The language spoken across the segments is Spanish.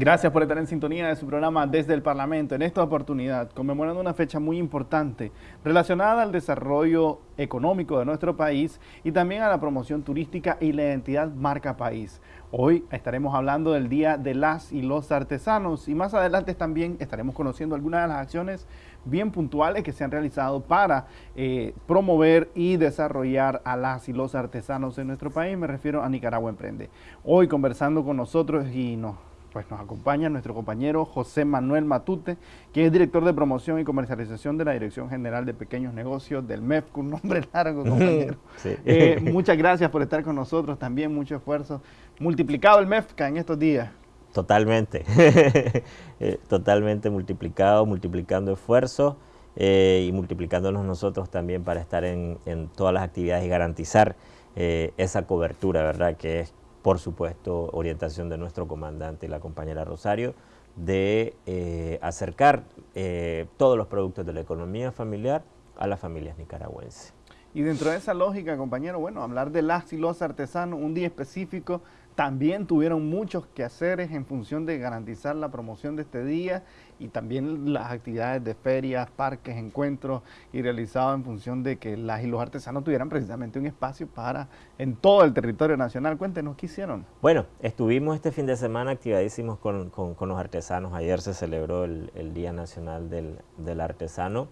Gracias por estar en sintonía de su programa Desde el Parlamento. En esta oportunidad, conmemorando una fecha muy importante relacionada al desarrollo económico de nuestro país y también a la promoción turística y la identidad marca país. Hoy estaremos hablando del Día de las y los Artesanos y más adelante también estaremos conociendo algunas de las acciones bien puntuales que se han realizado para eh, promover y desarrollar a las y los artesanos en nuestro país. Me refiero a Nicaragua Emprende. Hoy conversando con nosotros y nos pues nos acompaña nuestro compañero José Manuel Matute, que es director de promoción y comercialización de la Dirección General de Pequeños Negocios del MEF, con un nombre largo, compañero. Eh, muchas gracias por estar con nosotros también, mucho esfuerzo. Multiplicado el MEFCA en estos días. Totalmente, eh, totalmente multiplicado, multiplicando esfuerzos eh, y multiplicándonos nosotros también para estar en, en todas las actividades y garantizar esa cobertura, ¿verdad? Que es por supuesto, orientación de nuestro comandante la compañera Rosario, de eh, acercar eh, todos los productos de la economía familiar a las familias nicaragüenses. Y dentro de esa lógica, compañero, bueno, hablar de las y los artesanos, un día específico también tuvieron muchos quehaceres en función de garantizar la promoción de este día y también las actividades de ferias, parques, encuentros y realizados en función de que las y los artesanos tuvieran precisamente un espacio para en todo el territorio nacional. Cuéntenos, ¿qué hicieron? Bueno, estuvimos este fin de semana activadísimos con, los artesanos. Ayer se celebró el, Día Nacional del, del Artesano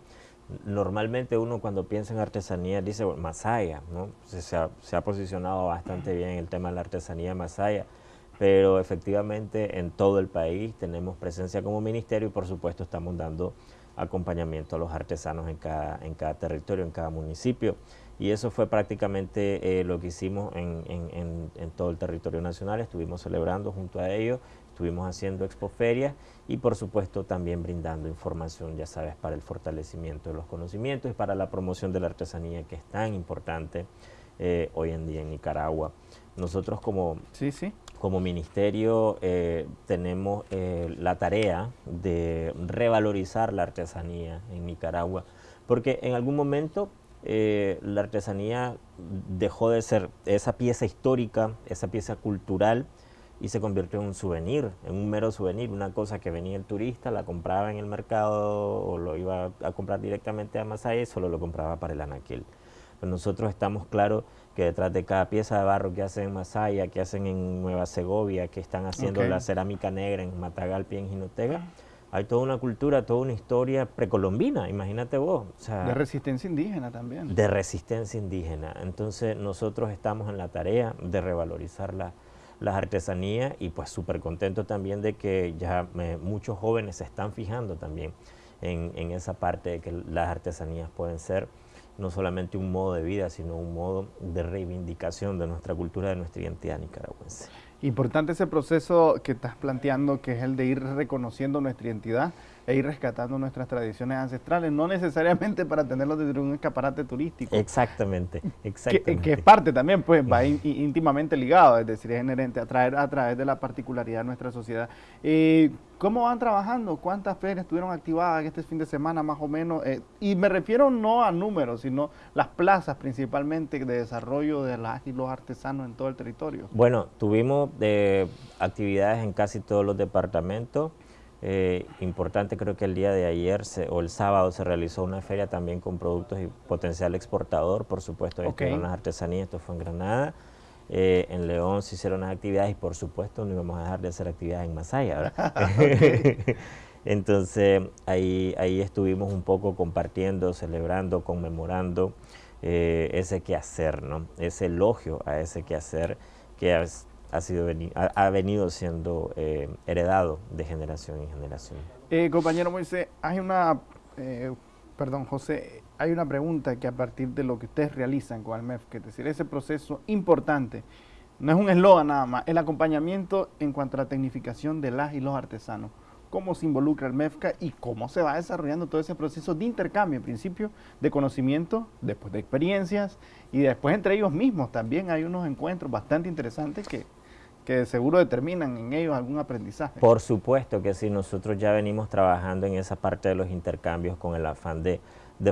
normalmente uno cuando piensa en artesanía dice Masaya, ¿no? Se ha, posicionado bastante bien el tema de la artesanía Masaya, pero efectivamente en todo el país tenemos presencia como ministerio y por supuesto estamos dando acompañamiento a los artesanos en cada, en cada territorio, en cada municipio. Y eso fue prácticamente eh, lo que hicimos en, en, todo el territorio nacional, estuvimos celebrando junto a ellos Estuvimos haciendo expoferias y por supuesto también brindando información, ya sabes, para el fortalecimiento de los conocimientos y para la promoción de la artesanía que es tan importante eh, hoy en día en Nicaragua. Nosotros como, sí, sí. Como ministerio eh, tenemos eh, la tarea de revalorizar la artesanía en Nicaragua, porque en algún momento la artesanía dejó de ser esa pieza histórica, esa pieza cultural, y se convirtió en un souvenir, en un mero souvenir, una cosa que venía el turista, la compraba en el mercado o lo iba a comprar directamente a Masaya solo lo compraba para el anaquil. Pues nosotros estamos claros que detrás de cada pieza de barro que hacen en Masaya, que hacen en Nueva Segovia, que están haciendo la cerámica negra en Matagalpa y en Jinotega, hay toda una cultura, toda una historia precolombina, imagínate vos. de resistencia indígena también. De resistencia indígena. Entonces nosotros estamos en la tarea de revalorizarla las artesanías y pues súper contento también de que ya muchos jóvenes se están fijando también en, en, esa parte de que las artesanías pueden ser no solamente un modo de vida, sino un modo de reivindicación de nuestra cultura, de nuestra identidad nicaragüense. Importante ese proceso que estás planteando, que es el de ir reconociendo nuestra identidad e ir rescatando nuestras tradiciones ancestrales, no necesariamente para tenerlos desde un escaparate turístico. Exactamente, exactamente. Que, es parte también, pues va íntimamente ligado, es decir, es inherente a, traer, a través de la particularidad de nuestra sociedad. Eh, ¿Cómo van trabajando? ¿Cuántas ferias estuvieron activadas este fin de semana más o menos? Eh, y me refiero no a números, sino las plazas principalmente de desarrollo de las y los artesanos en todo el territorio. Bueno, tuvimos de actividades en casi todos los departamentos. Eh, importante creo que el día de ayer o el sábado se realizó una feria también con productos y potencial exportador, por supuesto, okay. las artesanías, esto fue en Granada. Eh, en León se hicieron las actividades y por supuesto no íbamos a dejar de hacer actividades en Masaya, ¿verdad? Entonces ahí, ahí estuvimos un poco compartiendo, celebrando, conmemorando eh, ese quehacer, ¿no? ese elogio a ese quehacer que ha, sido, ha, venido siendo eh, heredado de generación en generación. compañero Moisés, hay una, perdón José, hay una pregunta que a partir de lo que ustedes realizan con Almef, que es decir, ese proceso importante, no es un eslogan nada más, el acompañamiento en cuanto a la tecnificación de las y los artesanos, cómo se involucra el MEFCA y cómo se va desarrollando todo ese proceso de intercambio, en principio, de conocimiento, después de experiencias y después entre ellos mismos también hay unos encuentros bastante interesantes que, que seguro determinan en ellos algún aprendizaje. Por supuesto que sí, nosotros ya venimos trabajando en esa parte de los intercambios con el afán de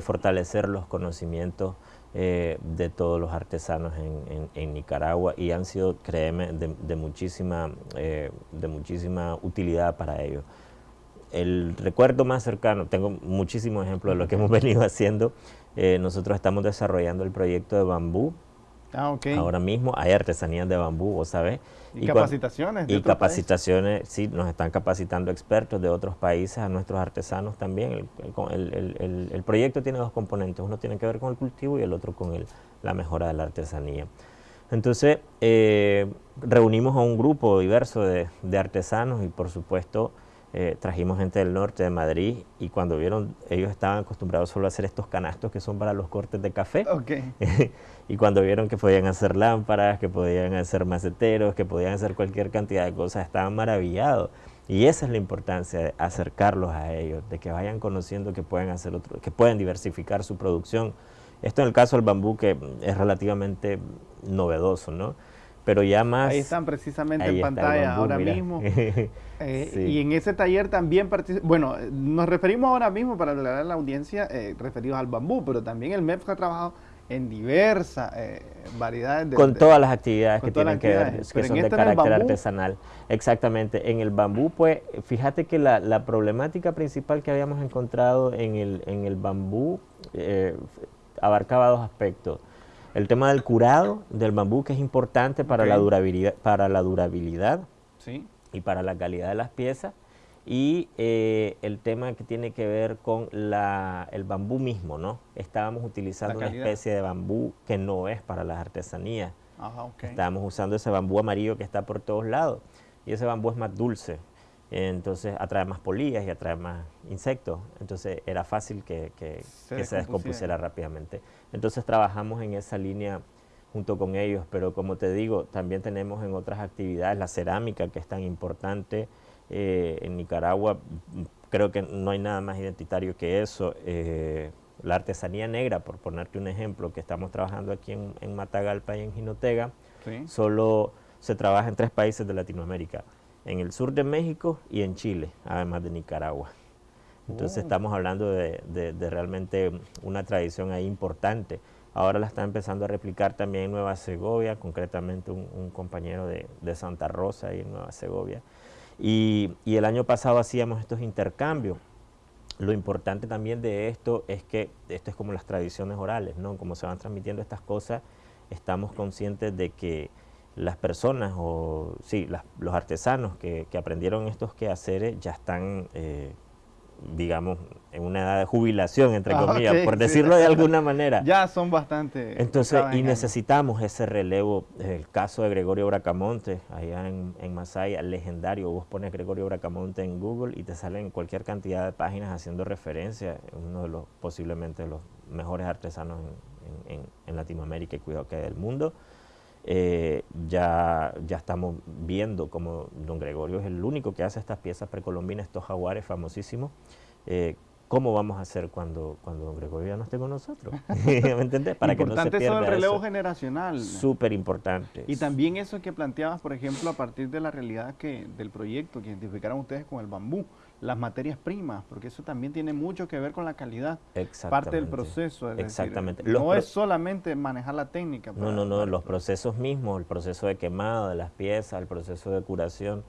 fortalecer los conocimientos eh, de todos los artesanos en, Nicaragua y han sido, créeme, de, muchísima, eh, de muchísima utilidad para ellos. El recuerdo más cercano, tengo muchísimos ejemplos de lo que hemos venido haciendo, eh, nosotros estamos desarrollando el proyecto de bambú, Ah, Ahora mismo hay artesanías de bambú, vos sabés. Y, capacitaciones. y capacitaciones, sí, nos están capacitando expertos de otros países, a nuestros artesanos también. El, proyecto tiene dos componentes, uno tiene que ver con el cultivo y el otro con la mejora de la artesanía. Entonces, eh, reunimos a un grupo diverso de, de artesanos y por supuesto eh, trajimos gente del norte de Madrid y cuando vieron, ellos estaban acostumbrados solo a hacer estos canastos que son para los cortes de café. y cuando vieron que podían hacer lámparas, que podían hacer maceteros, que podían hacer cualquier cantidad de cosas, estaban maravillados. Y esa es la importancia de acercarlos a ellos, de que vayan conociendo que pueden hacer otro, que pueden diversificar su producción. Esto en el caso del bambú que es relativamente novedoso, ¿no? Pero ya más... Ahí están precisamente en pantalla ahora mismo. Eh, y en ese taller también Bueno, nos referimos ahora mismo para aclarar a la audiencia eh, referidos al bambú, pero también el MEPS ha trabajado en diversas eh, variedades de... Con todas las actividades que tienen que ver, que son de este carácter artesanal. Exactamente. En el bambú, pues, fíjate que la, la problemática principal que habíamos encontrado en el, en el bambú abarcaba dos aspectos el tema del curado del bambú, que es importante para, la, durabilidad, para la durabilidad y para la calidad de las piezas. Y eh, el tema que tiene que ver con la, el bambú mismo, ¿no? Estábamos utilizando una especie de bambú que no es para las artesanías. Estábamos usando ese bambú amarillo que está por todos lados. Y ese bambú es más dulce entonces atrae más polillas y atrae más insectos, entonces era fácil que, se, descompusiera rápidamente. Entonces trabajamos en esa línea junto con ellos, pero como te digo, también tenemos en otras actividades la cerámica que es tan importante eh, en Nicaragua, creo que no hay nada más identitario que eso. Eh, la artesanía negra, por ponerte un ejemplo, que estamos trabajando aquí en, Matagalpa y en Jinotega, solo se trabaja en tres países de Latinoamérica en el sur de México y en Chile, además de Nicaragua. Entonces oh. estamos hablando de, realmente una tradición ahí importante. Ahora la está empezando a replicar también en Nueva Segovia, concretamente un, compañero de, Santa Rosa ahí en Nueva Segovia. Y, y, el año pasado hacíamos estos intercambios. Lo importante también de esto es que esto es como las tradiciones orales, ¿no? Como se van transmitiendo estas cosas, estamos conscientes de que las personas o sí, los artesanos que, aprendieron estos quehaceres ya están, eh, digamos, en una edad de jubilación, entre ah, comillas, por decirlo de alguna manera. Ya son bastante. Entonces, y necesitamos ese relevo. El caso de Gregorio Bracamonte, allá en, en Masaya, legendario. Vos pones Gregorio Bracamonte en Google y te salen cualquier cantidad de páginas haciendo referencia. Uno de los, posiblemente, los mejores artesanos en, en Latinoamérica y cuidado que del mundo. Eh, ya, ya estamos viendo como don Gregorio es el único que hace estas piezas precolombinas, estos jaguares famosísimos. Eh, ¿Cómo vamos a hacer cuando, cuando don Gregorio ya no esté con nosotros? ¿Me entiendes? Para que no se pierda eso el relevo generacional. Súper importante. Y también eso que planteabas, por ejemplo, a partir de la realidad que del proyecto que identificaron ustedes con el bambú, las materias primas, porque eso también tiene mucho que ver con la calidad. Parte del proceso. Exactamente. no es solamente manejar la técnica. no, no, no, los procesos mismos, el proceso de quemado de las piezas, el proceso de curación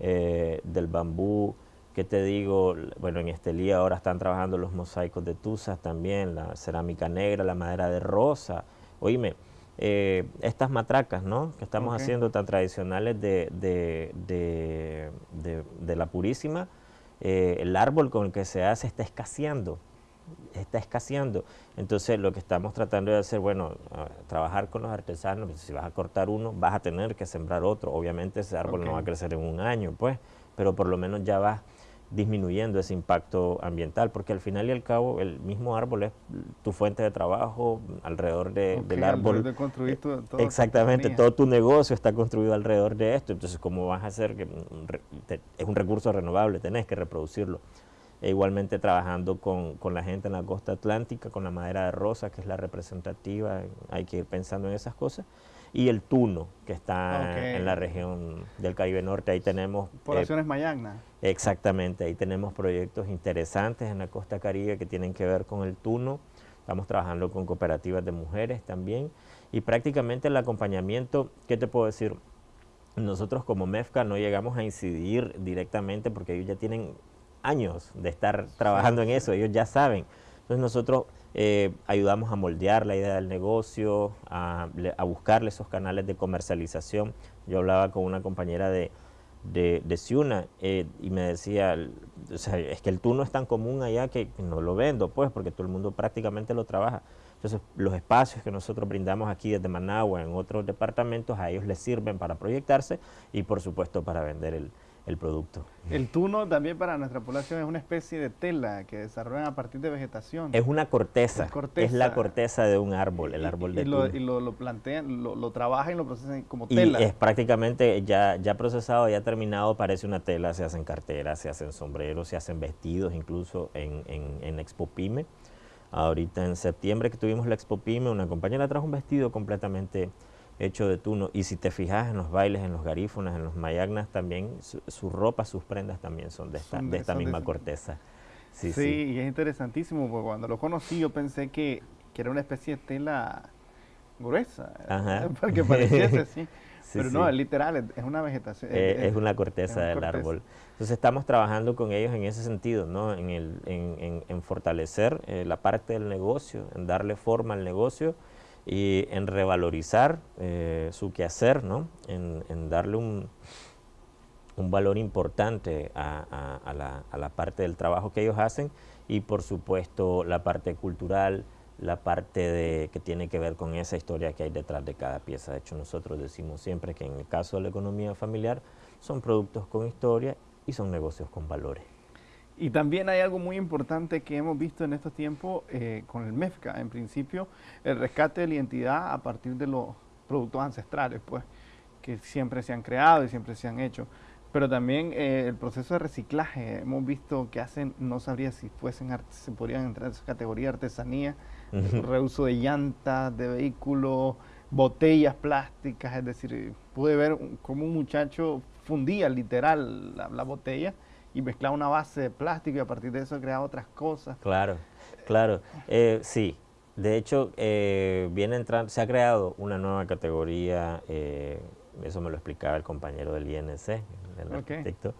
eh, del bambú, que te digo, bueno, en Estelía ahora están trabajando los mosaicos de Tuzas también, la cerámica negra, la madera de rosa. Oíme, eh, estas matracas, ¿no? Que estamos haciendo tan tradicionales de, de, de, de la Purísima, eh, el árbol con el que se hace está escaseando, está escaseando. Entonces lo que estamos tratando de hacer, bueno, trabajar con los artesanos, pues, si vas a cortar uno, vas a tener que sembrar otro. Obviamente ese árbol no va a crecer en un año, pues, pero por lo menos ya vas disminuyendo ese impacto ambiental, porque al final y al cabo el mismo árbol es tu fuente de trabajo alrededor del árbol. De construir exactamente, todo tu negocio está construido alrededor de esto, entonces ¿cómo vas a hacer que es un recurso renovable, tenés que reproducirlo? E igualmente trabajando con, con, la gente en la costa atlántica, con la madera de rosa, que es la representativa, hay que ir pensando en esas cosas y el Tuno, que está en la región del Caribe Norte. Ahí tenemos... Poblaciones eh, Exactamente, ahí tenemos proyectos interesantes en la costa caribe que tienen que ver con el Tuno. estamos trabajando con cooperativas de mujeres también, y prácticamente el acompañamiento, ¿qué te puedo decir? Nosotros como MEFCA no llegamos a incidir directamente porque ellos ya tienen años de estar trabajando en eso, ellos ya saben. Entonces nosotros eh, ayudamos a moldear la idea del negocio, a, buscarle esos canales de comercialización. Yo hablaba con una compañera de, de, Ciuna eh, y me decía, o sea, es que el tuno es tan común allá que no lo vendo, pues, porque todo el mundo prácticamente lo trabaja. Entonces, los espacios que nosotros brindamos aquí desde Managua, en otros departamentos, a ellos les sirven para proyectarse y, por supuesto, para vender el, el producto. El tuno también para nuestra población es una especie de tela que desarrollan a partir de vegetación. Es una corteza, es la corteza de un árbol, el árbol de y lo, y lo, plantean, lo, lo, trabajan y lo procesan como tela. Y es prácticamente ya, ya procesado, ya terminado, parece una tela, se hacen carteras, se hacen sombreros, se hacen vestidos, incluso en, en, en Expo Pyme. Ahorita en septiembre que tuvimos la Expo Pyme, una compañera trajo un vestido completamente hecho de tuno. Y si te fijas en los bailes, en los garífonas, en los mayagnas, también su, ropa, sus prendas también son de esta, de esta misma corteza. Sí, sí, y es interesantísimo, porque cuando lo conocí yo pensé que, que era una especie de tela gruesa, Ajá. porque pareciese así. Pero no, es literal, es una vegetación. Eh, es, una corteza del árbol. Entonces estamos trabajando con ellos en ese sentido, ¿no? en, el, en, en, fortalecer eh, la parte del negocio, en darle forma al negocio y en revalorizar eh, su quehacer, ¿no? en, darle un, un, valor importante a, la, a, la, parte del trabajo que ellos hacen y por supuesto la parte cultural, la parte de, que tiene que ver con esa historia que hay detrás de cada pieza. De hecho, nosotros decimos siempre que en el caso de la economía familiar son productos con historia y son negocios con valores. Y también hay algo muy importante que hemos visto en estos tiempos eh, con el MEFCA, en principio, el rescate de la identidad a partir de los productos ancestrales, pues, que siempre se han creado y siempre se han hecho. Pero también eh, el proceso de reciclaje, hemos visto que hacen, no sabría si fuesen, se podrían entrar en esa categoría de artesanía, reuso de llantas, de vehículos, botellas plásticas, es decir, pude ver cómo un muchacho fundía literal la, la botella y mezclar una base de plástico y a partir de eso crear otras cosas. Claro, claro. Eh, sí, de hecho, eh, viene entrando, se ha creado una nueva categoría, eh, eso me lo explicaba el compañero del INC, el arquitecto.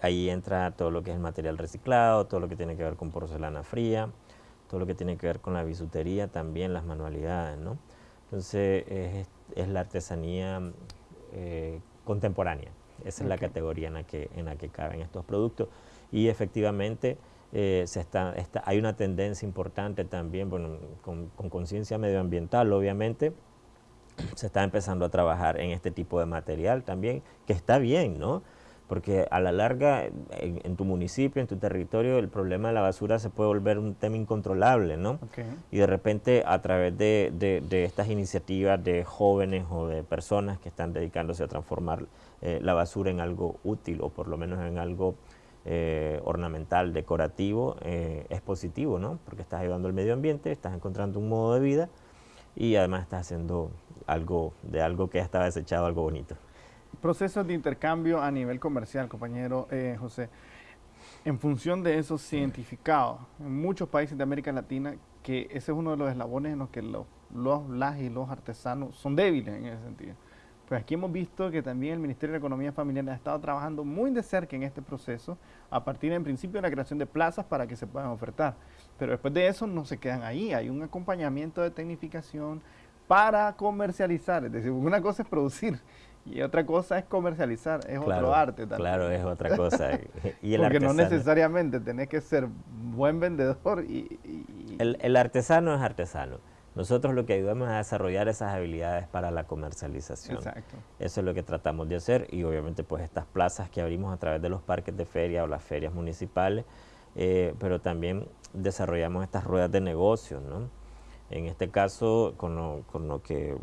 ahí entra todo lo que es el material reciclado, todo lo que tiene que ver con porcelana fría, todo lo que tiene que ver con la bisutería, también las manualidades, ¿no? Entonces, es, es la artesanía contemporánea. Esa es la categoría en la, que, en la que caben estos productos. Y efectivamente eh, se está, hay una tendencia importante también, bueno, con conciencia medioambiental obviamente, se está empezando a trabajar en este tipo de material también, que está bien, ¿no? Porque a la larga en, tu municipio, en tu territorio, el problema de la basura se puede volver un tema incontrolable, ¿no? Y de repente a través de, de, estas iniciativas de jóvenes o de personas que están dedicándose a transformar eh, la basura en algo útil o por lo menos en algo eh, ornamental, decorativo, eh, es positivo, ¿no? Porque estás ayudando al medio ambiente, estás encontrando un modo de vida y además estás haciendo algo de algo que ya estaba desechado, algo bonito. Procesos de intercambio a nivel comercial, compañero eh, José. En función de eso se identificado en muchos países de América Latina que ese es uno de los eslabones en los que los, los las y los artesanos son débiles en ese sentido. Pues aquí hemos visto que también el Ministerio de Economía Familiar ha estado trabajando muy de cerca en este proceso, a partir en principio de la creación de plazas para que se puedan ofertar. Pero después de eso no se quedan ahí, hay un acompañamiento de tecnificación para comercializar. Es decir, una cosa es producir y otra cosa es comercializar, es otro arte también. Claro, es otra cosa. y el Porque no necesariamente tenés que ser buen vendedor y... El, el, artesano es artesano. Nosotros lo que ayudamos es a desarrollar esas habilidades para la comercialización. Exacto. Eso es lo que tratamos de hacer y obviamente pues estas plazas que abrimos a través de los parques de feria o las ferias municipales, eh, pero también desarrollamos estas ruedas de negocio, ¿no? En este caso, con lo, con lo que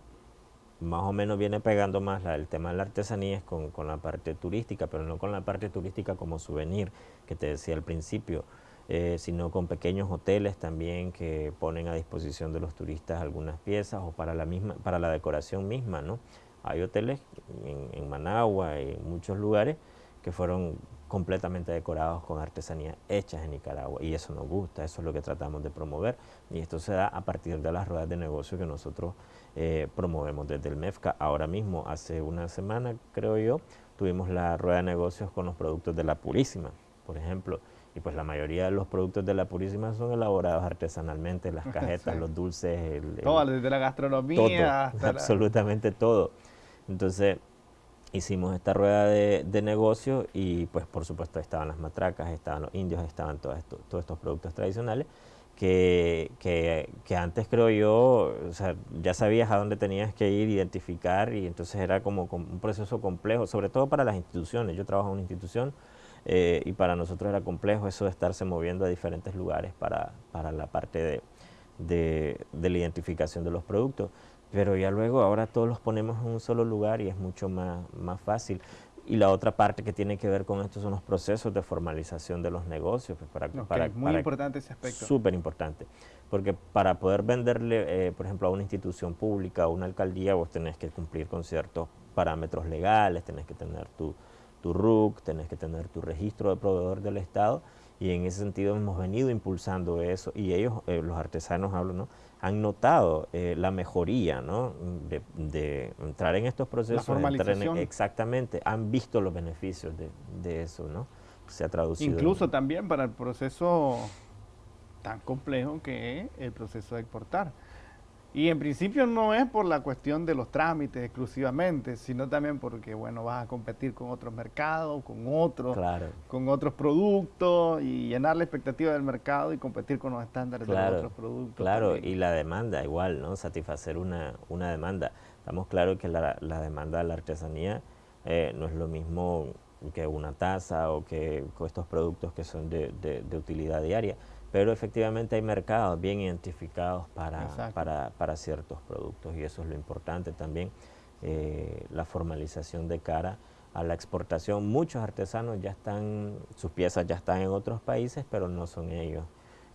más o menos viene pegando más el tema de la artesanía es con, la parte turística, pero no con la parte turística como souvenir, que te decía al principio, eh, sino con pequeños hoteles también que ponen a disposición de los turistas algunas piezas o para la, misma, para la decoración misma, ¿no? Hay hoteles en, Managua y en muchos lugares que fueron completamente decorados con artesanía hechas en Nicaragua y eso nos gusta, eso es lo que tratamos de promover y esto se da a partir de las ruedas de negocio que nosotros eh, promovemos desde el MEFCA. Ahora mismo, hace una semana creo yo, tuvimos la rueda de negocios con los productos de La Purísima, por ejemplo, y pues la mayoría de los productos de La Purísima son elaborados artesanalmente, las cajetas, los dulces, el, todo, desde la gastronomía hasta absolutamente todo. Entonces, hicimos esta rueda de, de negocio y pues por supuesto estaban las matracas, estaban los indios, estaban todos estos, todos estos productos tradicionales que, que, antes creo yo, o sea, ya sabías a dónde tenías que ir, identificar y entonces era como, un proceso complejo, sobre todo para las instituciones. Yo trabajo en una institución eh, y para nosotros era complejo eso de estarse moviendo a diferentes lugares para, para la parte de, de, de la identificación de los productos pero ya luego ahora todos los ponemos en un solo lugar y es mucho más, más fácil. Y la otra parte que tiene que ver con esto son los procesos de formalización de los negocios. Pues para, para, muy importante ese aspecto. Súper importante, porque para poder venderle, eh, por ejemplo, a una institución pública, a una alcaldía, vos tenés que cumplir con ciertos parámetros legales, tenés que tener tu, tu RUC, tenés que tener tu registro de proveedor del Estado, y en ese sentido hemos venido impulsando eso, y ellos, eh, los artesanos hablo, ¿no? Han notado eh, la mejoría ¿no? de, entrar en estos procesos. exactamente, han visto los beneficios de, de, eso, ¿no? Se ha traducido. Incluso también para el proceso tan complejo que es el proceso de exportar. Y en principio no es por la cuestión de los trámites exclusivamente, sino también porque, bueno, vas a competir con otros mercados, con otros, con otros productos y llenar la expectativa del mercado y competir con los estándares de otros productos. Claro, y la demanda igual, ¿no? Satisfacer una, una demanda. Estamos claros que la, la, demanda de la artesanía eh, no es lo mismo que una taza o que estos productos que son de, de utilidad diaria pero efectivamente hay mercados bien identificados para, para, para, ciertos productos y eso es lo importante también, eh, la formalización de cara a la exportación. Muchos artesanos ya están, sus piezas ya están en otros países, pero no son ellos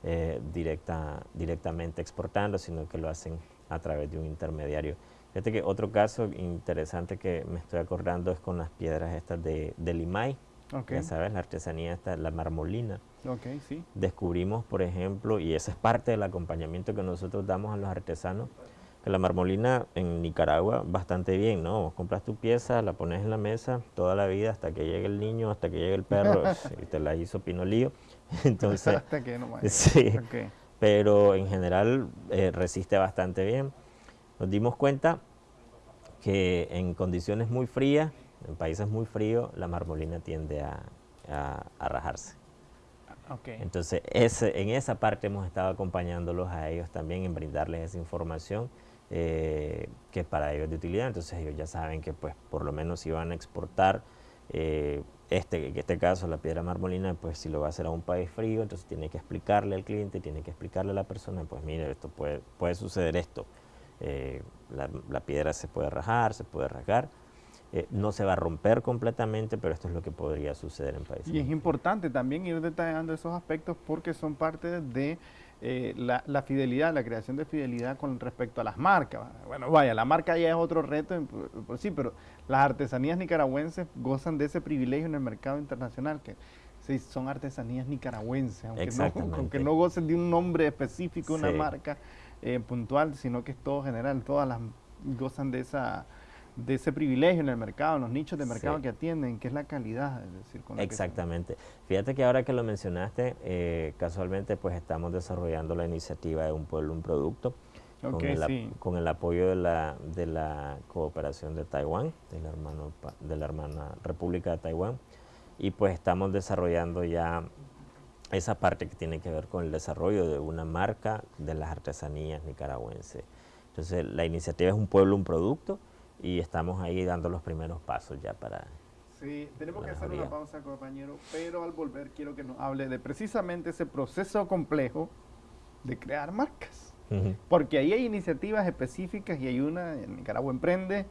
eh, directa, directamente exportando, sino que lo hacen a través de un intermediario. Fíjate que otro caso interesante que me estoy acordando es con las piedras estas de, de Limay, ya sabes, la artesanía está, la marmolina. Okay, sí. Descubrimos, por ejemplo, y ese es parte del acompañamiento que nosotros damos a los artesanos, que la marmolina en Nicaragua bastante bien, ¿no? compras tu pieza, la pones en la mesa toda la vida hasta que llegue el niño, hasta que llegue el perro, y te la hizo pinolío. Entonces, hasta que no Sí, pero en general eh, resiste bastante bien. Nos dimos cuenta que en condiciones muy frías en países muy fríos, la marmolina tiende a, rajarse. Entonces, ese, en esa parte hemos estado acompañándolos a ellos también en brindarles esa información eh, que es para ellos de utilidad. Entonces, ellos ya saben que, pues, por lo menos si van a exportar eh, este, en este caso, la piedra marmolina, pues si lo va a hacer a un país frío, entonces tiene que explicarle al cliente, tiene que explicarle a la persona, pues mire, esto puede, puede suceder esto. Eh, la, la piedra se puede rajar, se puede rasgar eh, no se va a romper completamente, pero esto es lo que podría suceder en países. Y es importante también ir detallando esos aspectos porque son parte de eh, la, fidelidad, la creación de fidelidad con respecto a las marcas. Bueno, vaya, la marca ya es otro reto por, sí, pero las artesanías nicaragüenses gozan de ese privilegio en el mercado internacional, que sí, son artesanías nicaragüenses, aunque no, aunque no gocen de un nombre específico, una marca eh, puntual, sino que es todo general, todas las gozan de esa de ese privilegio en el mercado, en los nichos de mercado que atienden, que es la calidad. Es decir, Exactamente. Fíjate que ahora que lo mencionaste, eh, casualmente pues estamos desarrollando la iniciativa de Un Pueblo, Un Producto, con, el, con, el, apoyo de la, de la cooperación de Taiwán, de la, hermano, de la hermana República de Taiwán, y pues estamos desarrollando ya esa parte que tiene que ver con el desarrollo de una marca de las artesanías nicaragüenses. Entonces la iniciativa es Un Pueblo, Un Producto, y estamos ahí dando los primeros pasos ya para... Sí, tenemos que hacer una pausa, compañero, pero al volver quiero que nos hable de precisamente ese proceso complejo de crear marcas. Porque ahí hay iniciativas específicas y hay una en Nicaragua Emprende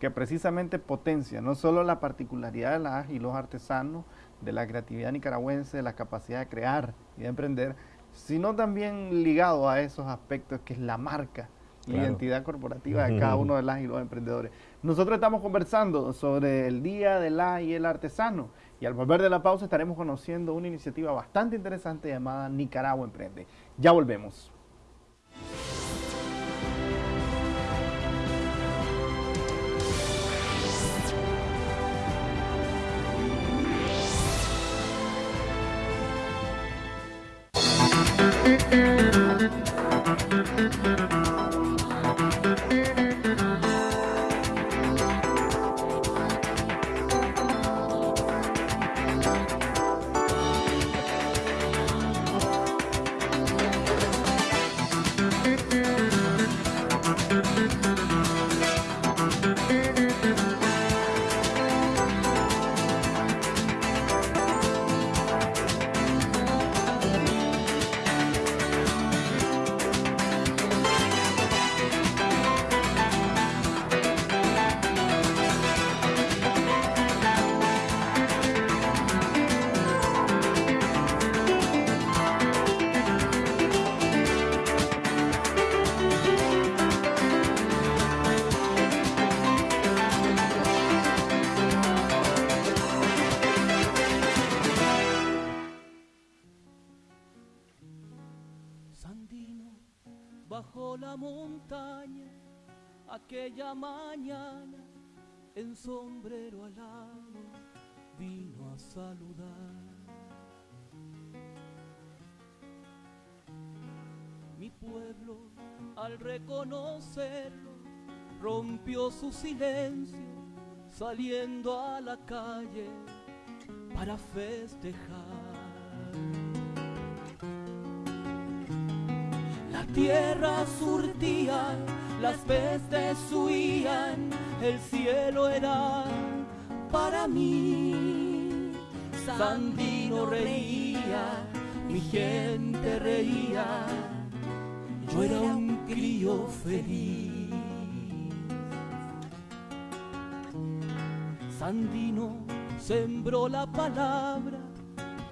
que precisamente potencia no solo la particularidad de las y los artesanos, de la creatividad nicaragüense, de la capacidad de crear y de emprender, sino también ligado a esos aspectos que es la marca la identidad corporativa de cada uno de las y los emprendedores. Nosotros estamos conversando sobre el Día de la y el Artesano Y al volver de la pausa estaremos conociendo una iniciativa bastante interesante llamada Nicaragua Emprende. Ya volvemos. Sombrero alado vino a saludar. Mi pueblo al reconocerlo rompió su silencio saliendo a la calle para festejar. La tierra surtía las pestes huían, el cielo era para mí. Sandino reía, mi gente reía, yo era un crío feliz. Sandino sembró la palabra,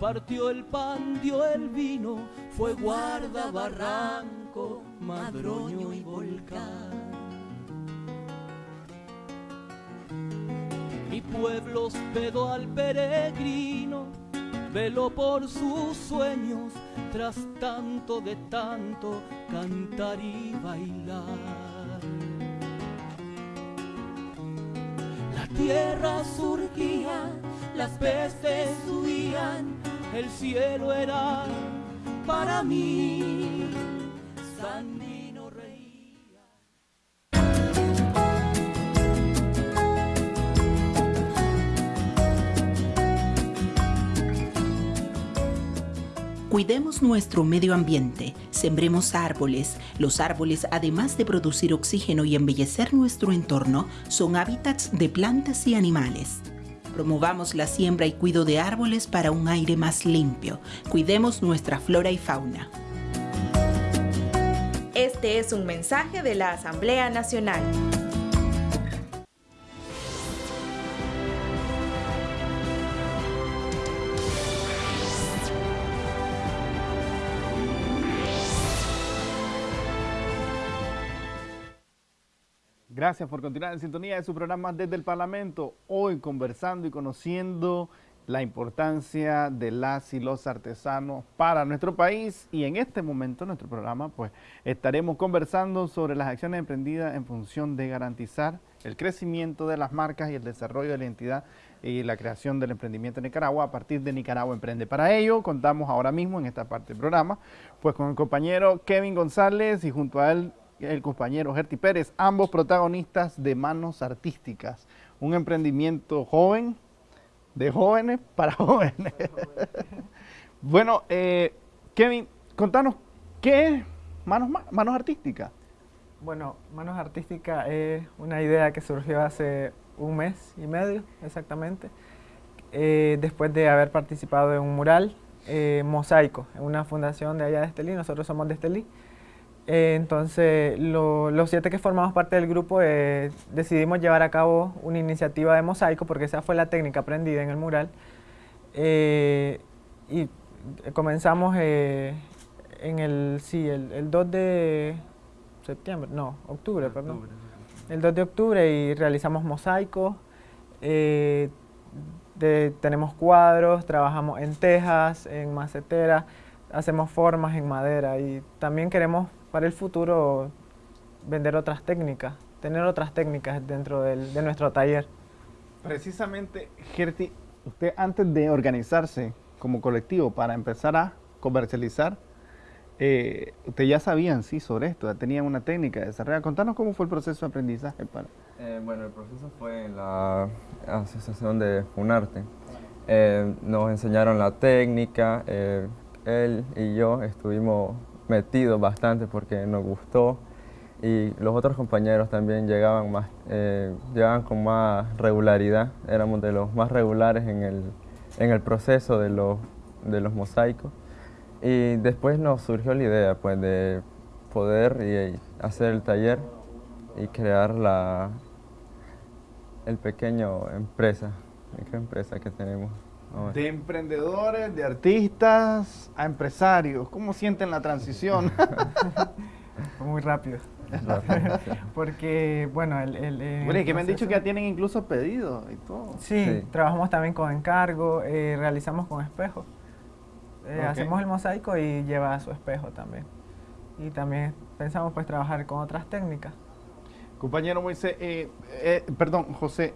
partió el pan, dio el vino, fue guarda barranco Madroño y Volcán. Mi pueblo hospedó al peregrino, veló por sus sueños, tras tanto de tanto cantar y bailar. La tierra surgía, las pestes huían, el cielo era para mí Cuidemos nuestro medio ambiente, sembremos árboles. Los árboles, además de producir oxígeno y embellecer nuestro entorno, son hábitats de plantas y animales. Promovamos la siembra y cuido de árboles para un aire más limpio. Cuidemos nuestra flora y fauna. Este es un mensaje de la Asamblea Nacional. Gracias por continuar en sintonía de su programa desde el Parlamento. Hoy conversando y conociendo la importancia de las y los artesanos para nuestro país y en este momento en nuestro programa pues estaremos conversando sobre las acciones emprendidas en función de garantizar el crecimiento de las marcas y el desarrollo de la identidad y la creación del emprendimiento en Nicaragua a partir de Nicaragua Emprende. Para ello contamos ahora mismo en esta parte del programa pues con el compañero Kevin González y junto a él el compañero Gerti Pérez, ambos protagonistas de Manos Artísticas, un emprendimiento joven de jóvenes para jóvenes. bueno, eh, Kevin, contanos, ¿qué es Manos, Manos Artísticas? Bueno, Manos Artísticas es una idea que surgió hace un mes y medio exactamente, eh, después de haber participado en un mural eh, mosaico, en una fundación de allá de Estelí, nosotros somos de Estelí, eh, entonces, los siete que formamos parte del grupo eh, decidimos llevar a cabo una iniciativa de mosaico porque esa fue la técnica aprendida en el mural. Eh, y comenzamos en el, sí, el, 2 de septiembre, no, octubre, perdón. El 2 de octubre y realizamos mosaico. tenemos cuadros, trabajamos en tejas, en macetera, hacemos formas en madera y también queremos para el futuro vender otras técnicas, tener otras técnicas dentro de nuestro taller. Precisamente, Gerti, usted antes de organizarse como colectivo para empezar a comercializar, eh, usted ya sabían sí sobre esto, ya tenían una técnica de desarrollo. Contanos cómo fue el proceso de aprendizaje para... Eh, bueno, el proceso fue en la asociación de Funarte. Eh, nos enseñaron la técnica, eh, él y yo estuvimos metidos bastante porque nos gustó y los otros compañeros también llegaban, más, llegaban con más regularidad, éramos de los más regulares en el, en el proceso de los, de los mosaicos. Y después nos surgió la idea pues, de poder hacer el taller y crear la, el pequeño empresa, empresa que tenemos. De emprendedores, de artistas a empresarios, ¿cómo sienten la transición? Muy rápido. Porque, bueno, el... el, que me han dicho que ya tienen incluso pedidos y todo. Sí, trabajamos también con encargo, eh, realizamos con espejo. Eh, hacemos el mosaico y lleva su espejo también. Y también pensamos pues trabajar con otras técnicas. Compañero Moisés, eh, eh, perdón, José,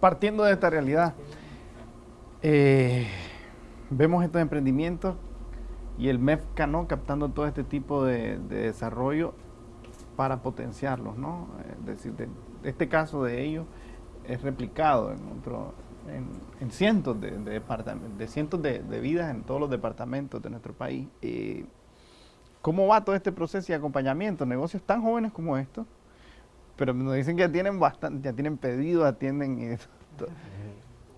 partiendo de esta realidad, eh, vemos estos emprendimientos y el MEFCA, ¿no? Captando todo este tipo de, desarrollo para potenciarlos, ¿no? Es decir, de, este caso de ellos es replicado en otro, en, cientos de, departamentos, de cientos de, vidas en todos los departamentos de nuestro país. ¿Cómo va todo este proceso y acompañamiento? Negocios tan jóvenes como estos, pero nos dicen que ya tienen bastante, ya tienen pedido, atienden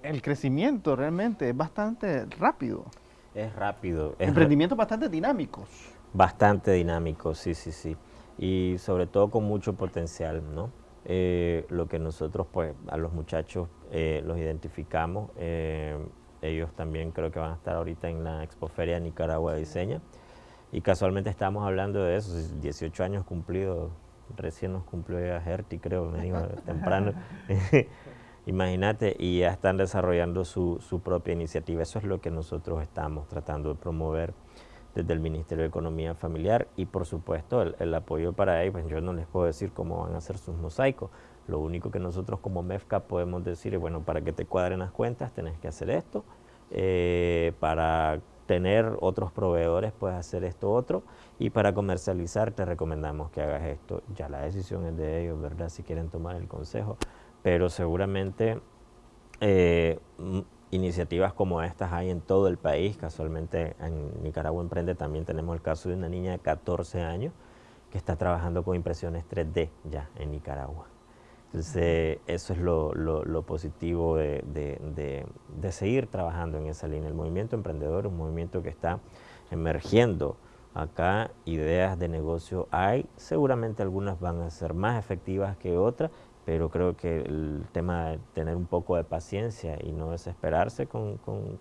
el crecimiento realmente es bastante rápido. Es rápido. Emprendimientos bastante dinámicos. Bastante dinámicos, sí, sí, sí. Y sobre todo con mucho potencial, ¿no? Eh, lo que nosotros, pues, a los muchachos eh, los identificamos. Eh, ellos también creo que van a estar ahorita en la Expoferia Nicaragua de Diseña. Y casualmente estamos hablando de eso, 18 años cumplidos recién nos cumplió ya Herti, creo, me dijo temprano. Imagínate, y ya están desarrollando su, su, propia iniciativa. Eso es lo que nosotros estamos tratando de promover desde el Ministerio de Economía Familiar y por supuesto el, apoyo para ellos. Pues yo no les puedo decir cómo van a hacer sus mosaicos. Lo único que nosotros como MEFCA podemos decir es, bueno, para que te cuadren las cuentas tenés que hacer esto, eh, para tener otros proveedores puedes hacer esto otro y para comercializar te recomendamos que hagas esto. Ya la decisión es de ellos, ¿verdad? Si quieren tomar el consejo, pero seguramente eh, iniciativas como estas hay en todo el país. Casualmente en Nicaragua Emprende también tenemos el caso de una niña de 14 años que está trabajando con impresiones 3D ya en Nicaragua. Entonces, eso es lo, lo, positivo de, de, de, seguir trabajando en esa línea. El movimiento emprendedor es un movimiento que está emergiendo acá, ideas de negocio hay, seguramente algunas van a ser más efectivas que otras, pero creo que el tema de tener un poco de paciencia y no desesperarse con, con,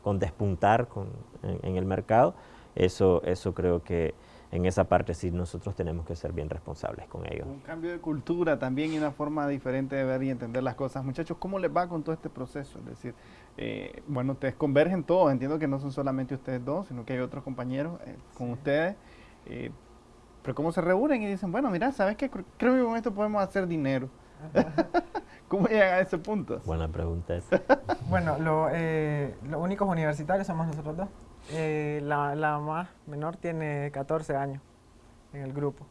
con, despuntar en, en, el mercado, eso, eso creo que en esa parte sí nosotros tenemos que ser bien responsables con ellos. Un cambio de cultura también y una forma diferente de ver y entender las cosas. Muchachos, ¿cómo les va con todo este proceso? Es decir, eh, bueno, ustedes convergen todos, entiendo que no son solamente ustedes dos, sino que hay otros compañeros eh, con ustedes. Eh, pero cómo se reúnen y dicen, bueno, mira, ¿sabes qué? Creo que con esto podemos hacer dinero. ¿Cómo llegan a ese punto? Buena pregunta bueno, lo, los únicos universitarios somos nosotros dos. Eh, la, la, más menor tiene 14 años en el grupo.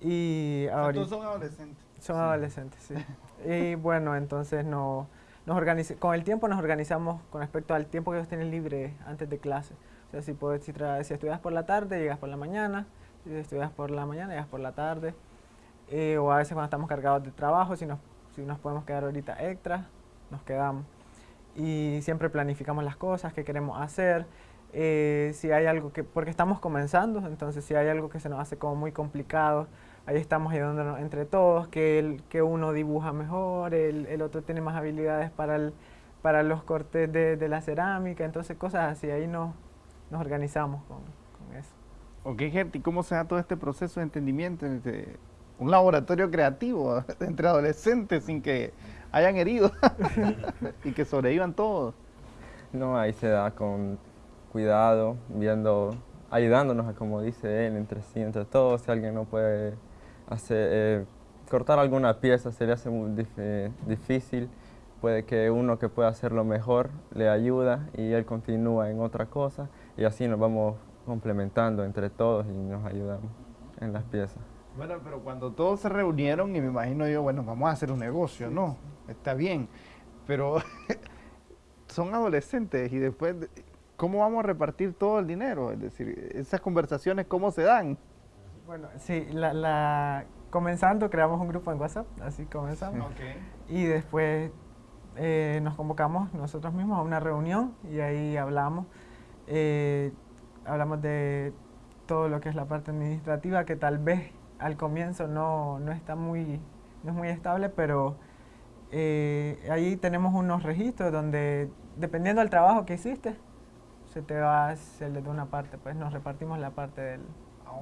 Y ahora son adolescentes. Son adolescentes, sí. y bueno, entonces no, nos con el tiempo nos organizamos con respecto al tiempo que ellos tienen libre antes de clase. O sea, si, puedes, si, si estudias por la tarde, llegas por la mañana. Estudias por la mañana, llegas por la tarde. Eh, o a veces cuando estamos cargados de trabajo, si nos, si nos podemos quedar ahorita extra, nos quedamos. Y siempre planificamos las cosas que queremos hacer. Eh, si hay algo que, porque estamos comenzando, entonces si hay algo que se nos hace como muy complicado, ahí estamos ayudándonos entre todos, que, el, que uno dibuja mejor, el, el otro tiene más habilidades para, el, para los cortes de, de, la cerámica, entonces cosas así, ahí nos, nos organizamos con, con eso. Ok, Gerti, ¿cómo se da todo este proceso de entendimiento? un laboratorio creativo entre adolescentes sin que hayan herido y que sobrevivan todos. No, ahí se da con cuidado, viendo, ayudándonos, como dice él, entre sí, entre todos. Si alguien no puede hacer, eh, cortar alguna pieza, se le hace muy difícil. Puede que uno que pueda hacerlo mejor le ayuda y él continúa en otra cosa y así nos vamos complementando entre todos y nos ayudamos en las piezas. Bueno, pero cuando todos se reunieron y me imagino yo, bueno, vamos a hacer un negocio, ¿no? Está bien, pero son adolescentes y después, ¿cómo vamos a repartir todo el dinero? Es decir, esas conversaciones, ¿cómo se dan? Bueno, sí, la, comenzando creamos un grupo en WhatsApp, así comenzamos. Y después eh, nos convocamos nosotros mismos a una reunión y ahí hablamos. Eh, hablamos de todo lo que es la parte administrativa, que tal vez al comienzo no, no está muy, no es muy estable, pero eh, ahí tenemos unos registros donde, dependiendo del trabajo que hiciste, se te va, se le da una parte, pues nos repartimos la parte del,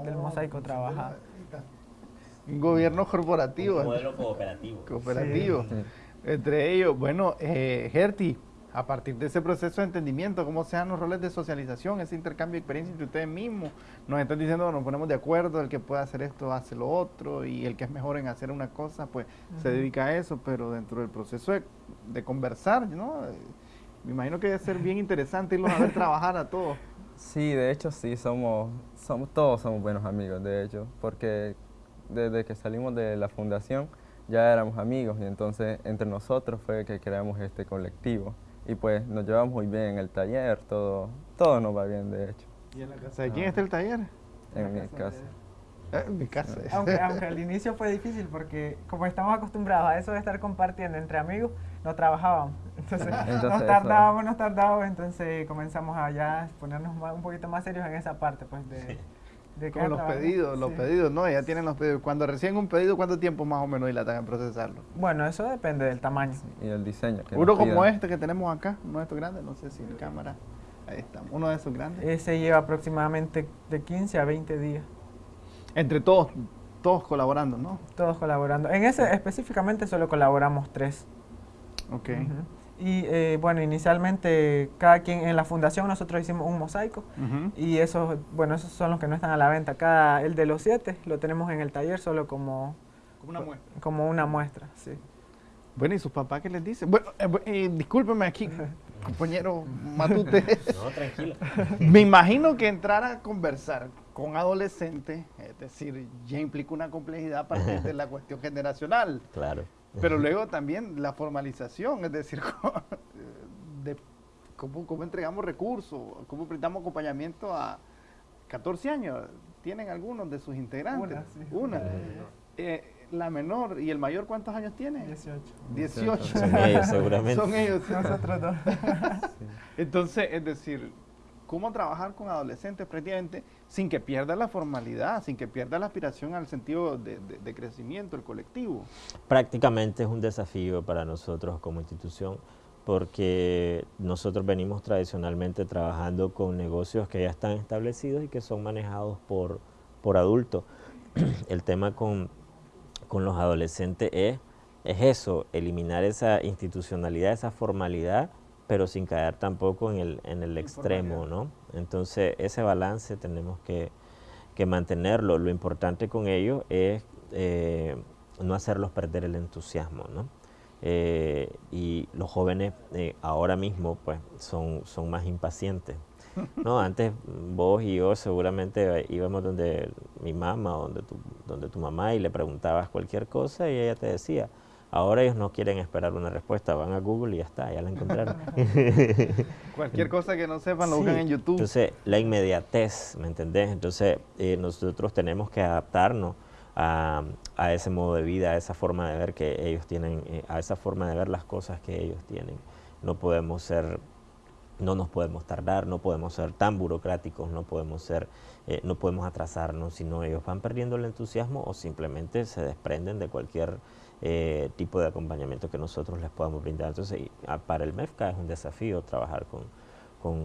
del oh, mosaico trabajado. Un gobierno corporativo. Un modelo cooperativo. Cooperativo. Entre ellos, bueno, eh, Gerti, a partir de ese proceso de entendimiento, cómo sean los roles de socialización, ese intercambio de experiencia entre ustedes mismos. Nos están diciendo, nos ponemos de acuerdo, el que pueda hacer esto hace lo otro, y el que es mejor en hacer una cosa, pues se dedica a eso, pero dentro del proceso de, conversar, ¿no? Me imagino que debe ser bien interesante irlos a ver trabajar a todos. Sí, de hecho sí, somos, somos, todos somos buenos amigos, de hecho, porque desde que salimos de la fundación ya éramos amigos y entonces entre nosotros fue que creamos este colectivo y pues nos llevamos muy bien en el taller, todo, todo nos va bien de hecho. ¿Y en la casa de quién está el taller? En, mi casa. Ah, en mi casa. Aunque, aunque al inicio fue difícil porque como estamos acostumbrados a eso de estar compartiendo entre amigos, no trabajábamos. Entonces, nos tardábamos, nos tardábamos, entonces comenzamos a ya ponernos un poquito más serios en esa parte pues de... Con los pedidos, los pedidos, ¿no? Ya tienen los pedidos. Cuando reciben un pedido, ¿cuánto tiempo más o menos dilatan en procesarlo? Bueno, eso depende del tamaño. y el diseño. Uno como este que tenemos acá, uno de estos grandes, no sé si en cámara, ahí está, uno de esos grandes. Ese lleva aproximadamente de 15 a 20 días. Entre todos, todos colaborando, ¿no? Todos colaborando. En ese específicamente solo colaboramos tres. Ok. Y eh, bueno, inicialmente cada quien en la fundación nosotros hicimos un mosaico y esos, bueno, esos son los que no están a la venta. Cada, el de los siete lo tenemos en el taller solo como, como una muestra. Como una muestra, sí. Bueno, ¿y sus papás qué les dicen? Bueno, eh, eh discúlpeme aquí, compañero Matute. no, tranquilo. Me imagino que entrar a conversar con adolescentes, es decir, ya implica una complejidad a partir de la cuestión generacional. Claro. Pero luego también la formalización, es decir, de cómo, entregamos recursos, cómo prestamos acompañamiento a 14 años. ¿Tienen algunos de sus integrantes? Una, eh, la menor y el mayor, ¿cuántos años tiene? 18. 18. Son ellos, seguramente. Son ellos. Nosotros dos. Entonces, es decir, cómo trabajar con adolescentes prácticamente sin que pierda la formalidad, sin que pierda la aspiración al sentido de, crecimiento, el colectivo. Prácticamente es un desafío para nosotros como institución porque nosotros venimos tradicionalmente trabajando con negocios que ya están establecidos y que son manejados por, por adultos. El tema con, con los adolescentes es, es eso, eliminar esa institucionalidad, esa formalidad pero sin caer tampoco en el, en el extremo, ¿no? Entonces, ese balance tenemos que, mantenerlo. Lo importante con ello es eh, no hacerlos perder el entusiasmo, ¿no? Eh, y los jóvenes eh, ahora mismo, pues, son, son más impacientes. No, antes vos y yo seguramente íbamos donde mi mamá o donde tu, donde tu mamá y le preguntabas cualquier cosa y ella te decía, Ahora ellos no quieren esperar una respuesta, van a Google y ya está, ya la encontraron. Cualquier cosa que no sepan lo buscan en YouTube. Entonces, la inmediatez, ¿me entendés? Entonces, eh, nosotros tenemos que adaptarnos a, ese modo de vida, a esa forma de ver que ellos tienen, eh, a esa forma de ver las cosas que ellos tienen. No podemos ser, no nos podemos tardar, no podemos ser tan burocráticos, no podemos ser, eh, no podemos atrasarnos, sino ellos van perdiendo el entusiasmo o simplemente se desprenden de cualquier eh, tipo de acompañamiento que nosotros les podamos brindar. Entonces, para el MEFCA es un desafío trabajar con,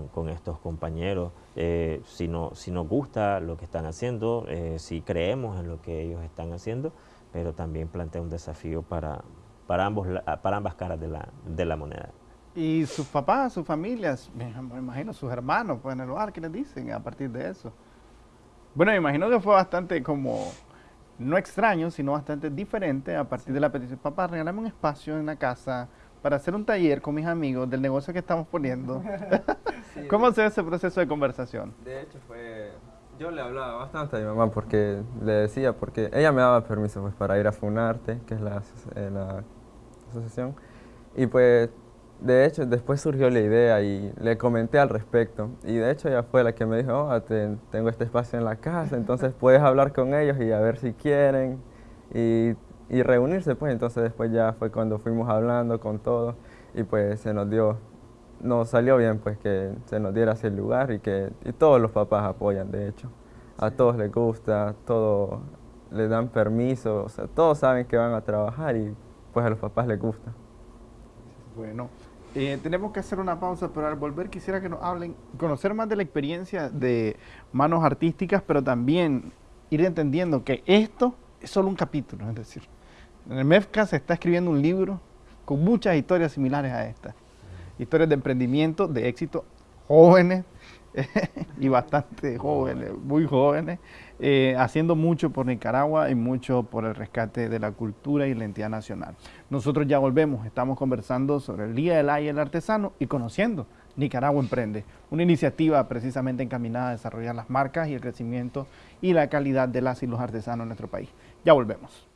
con, estos compañeros. Eh, si, no, si nos gusta lo que están haciendo, eh, si creemos en lo que ellos están haciendo, pero también plantea un desafío para, para, ambos, para ambas caras de la, de la moneda. Y sus papás, sus familias, me imagino sus hermanos, pues en el lugar, ¿qué les dicen a partir de eso? Bueno, me imagino que fue bastante como, no extraño, sino bastante diferente a partir de la petición. Papá, regálame un espacio en la casa para hacer un taller con mis amigos del negocio que estamos poniendo. ¿Cómo se ve ese proceso de conversación? De hecho, fue... Yo le hablaba bastante a mi mamá porque le decía, porque ella me daba permiso pues, para ir a Funarte, que es la, eh, la asociación, y pues de hecho, después surgió la idea y le comenté al respecto. Y de hecho ella fue la que me dijo, oh, tengo este espacio en la casa, entonces puedes hablar con ellos y a ver si quieren. Y, y, reunirse, pues entonces después ya fue cuando fuimos hablando con todos y pues se nos dio, nos salió bien pues que se nos diera ese lugar y que y todos los papás apoyan de hecho. A todos les gusta, todos les dan permiso, o sea, todos saben que van a trabajar y pues a los papás les gusta. Bueno, eh, tenemos que hacer una pausa, pero al volver quisiera que nos hablen, conocer más de la experiencia de manos artísticas, pero también ir entendiendo que esto es solo un capítulo, es decir, en el MEFCA se está escribiendo un libro con muchas historias similares a esta, historias de emprendimiento, de éxito, jóvenes y bastante jóvenes, muy jóvenes, eh, haciendo mucho por Nicaragua y mucho por el rescate de la cultura y la entidad nacional. Nosotros ya volvemos, estamos conversando sobre el Día del Ay el Artesano y conociendo Nicaragua Emprende, una iniciativa precisamente encaminada a desarrollar las marcas y el crecimiento y la calidad de las y los artesanos en nuestro país. Ya volvemos.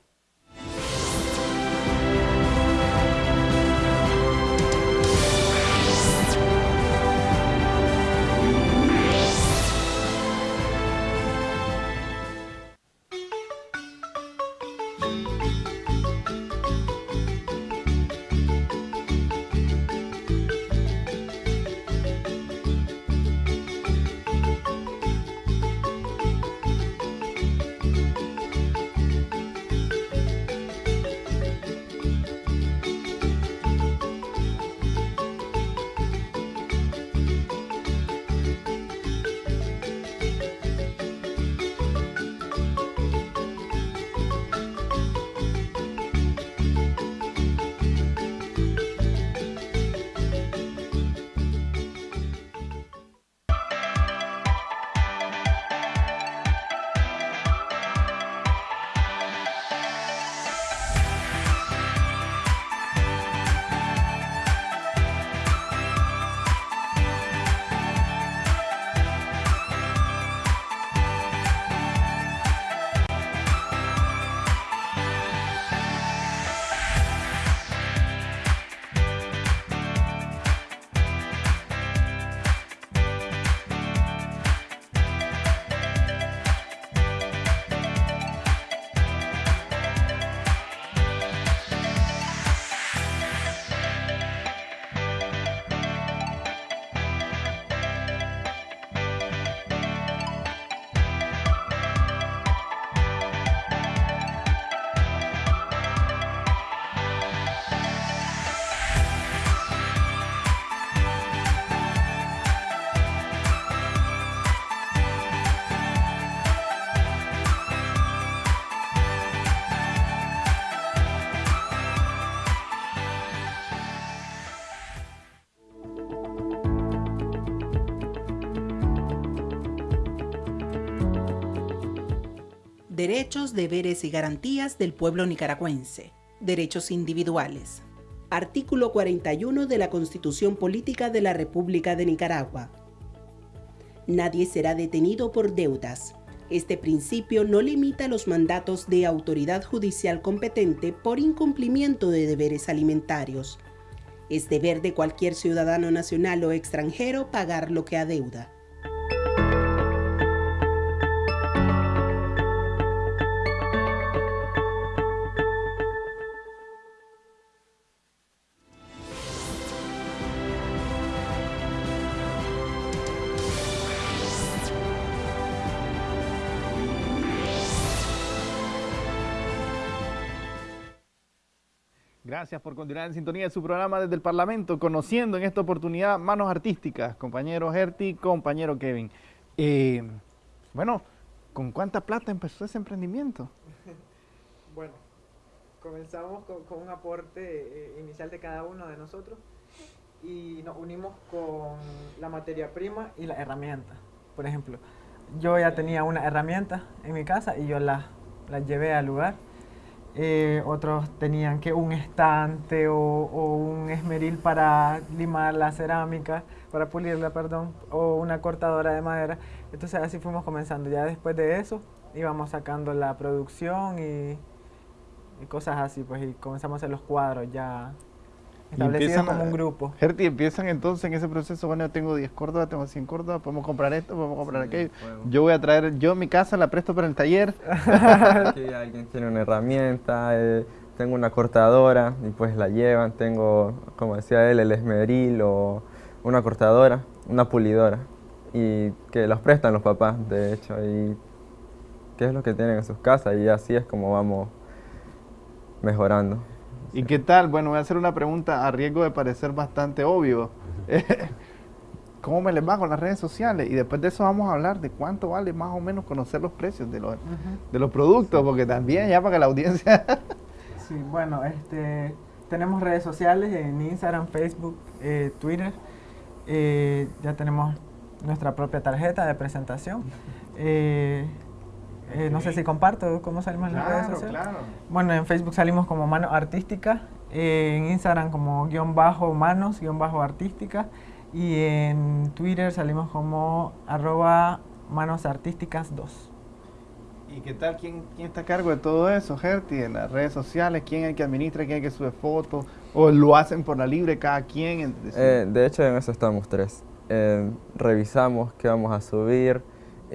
Derechos, deberes y garantías del pueblo nicaragüense. Derechos individuales. Artículo 41 de la Constitución Política de la República de Nicaragua. Nadie será detenido por deudas. Este principio no limita los mandatos de autoridad judicial competente por incumplimiento de deberes alimentarios. Es deber de cualquier ciudadano nacional o extranjero pagar lo que adeuda. Gracias por continuar en sintonía de su programa desde el Parlamento, conociendo en esta oportunidad manos artísticas, compañero Gerti, compañero Kevin. Eh, bueno, ¿con cuánta plata empezó ese emprendimiento? Bueno, comenzamos con, un aporte eh, inicial de cada uno de nosotros y nos unimos con la materia prima y la herramienta. Por ejemplo, yo ya tenía una herramienta en mi casa y yo la, la llevé al lugar. Eh, otros tenían que un estante o, un esmeril para limar la cerámica, para pulirla, perdón, o una cortadora de madera. Entonces así fuimos comenzando. Ya después de eso íbamos sacando la producción y, y cosas así, pues, y comenzamos a hacer los cuadros ya establecidos como un grupo. Gerti, empiezan entonces en ese proceso, bueno, yo tengo 10 Córdoba, tengo 100 Córdoba, podemos comprar esto, podemos comprar aquello. Yo voy a traer, yo mi casa la presto para el taller. Aquí alguien tiene una herramienta, eh, tengo una cortadora y pues la llevan, tengo, como decía él, el esmeril o una cortadora, una pulidora y que los prestan los papás, de hecho, y qué es lo que tienen en sus casas y así es como vamos mejorando. ¿Y qué tal? Bueno, voy a hacer una pregunta a riesgo de parecer bastante obvio. ¿Cómo me les va con las redes sociales? Y después de eso vamos a hablar de cuánto vale más o menos conocer los precios de los, de los productos, porque también ya para que la audiencia... sí, bueno, este, tenemos redes sociales en Instagram, Facebook, eh, Twitter. Eh, ya tenemos nuestra propia tarjeta de presentación. Eh, eh, no sé si comparto cómo salimos en las redes sociales. Claro. Bueno, en Facebook salimos como Mano Artística, en Instagram como guion bajo manos, guion bajo artística, y en Twitter salimos como arroba manos artísticas 2. ¿Y qué tal? ¿Quién, ¿Quién está a cargo de todo eso, Gerti? En las redes sociales, ¿quién es el que administra, quién es el que sube fotos? ¿O lo hacen por la libre cada quien? Eh, de hecho, en eso estamos tres. Eh, revisamos qué vamos a subir,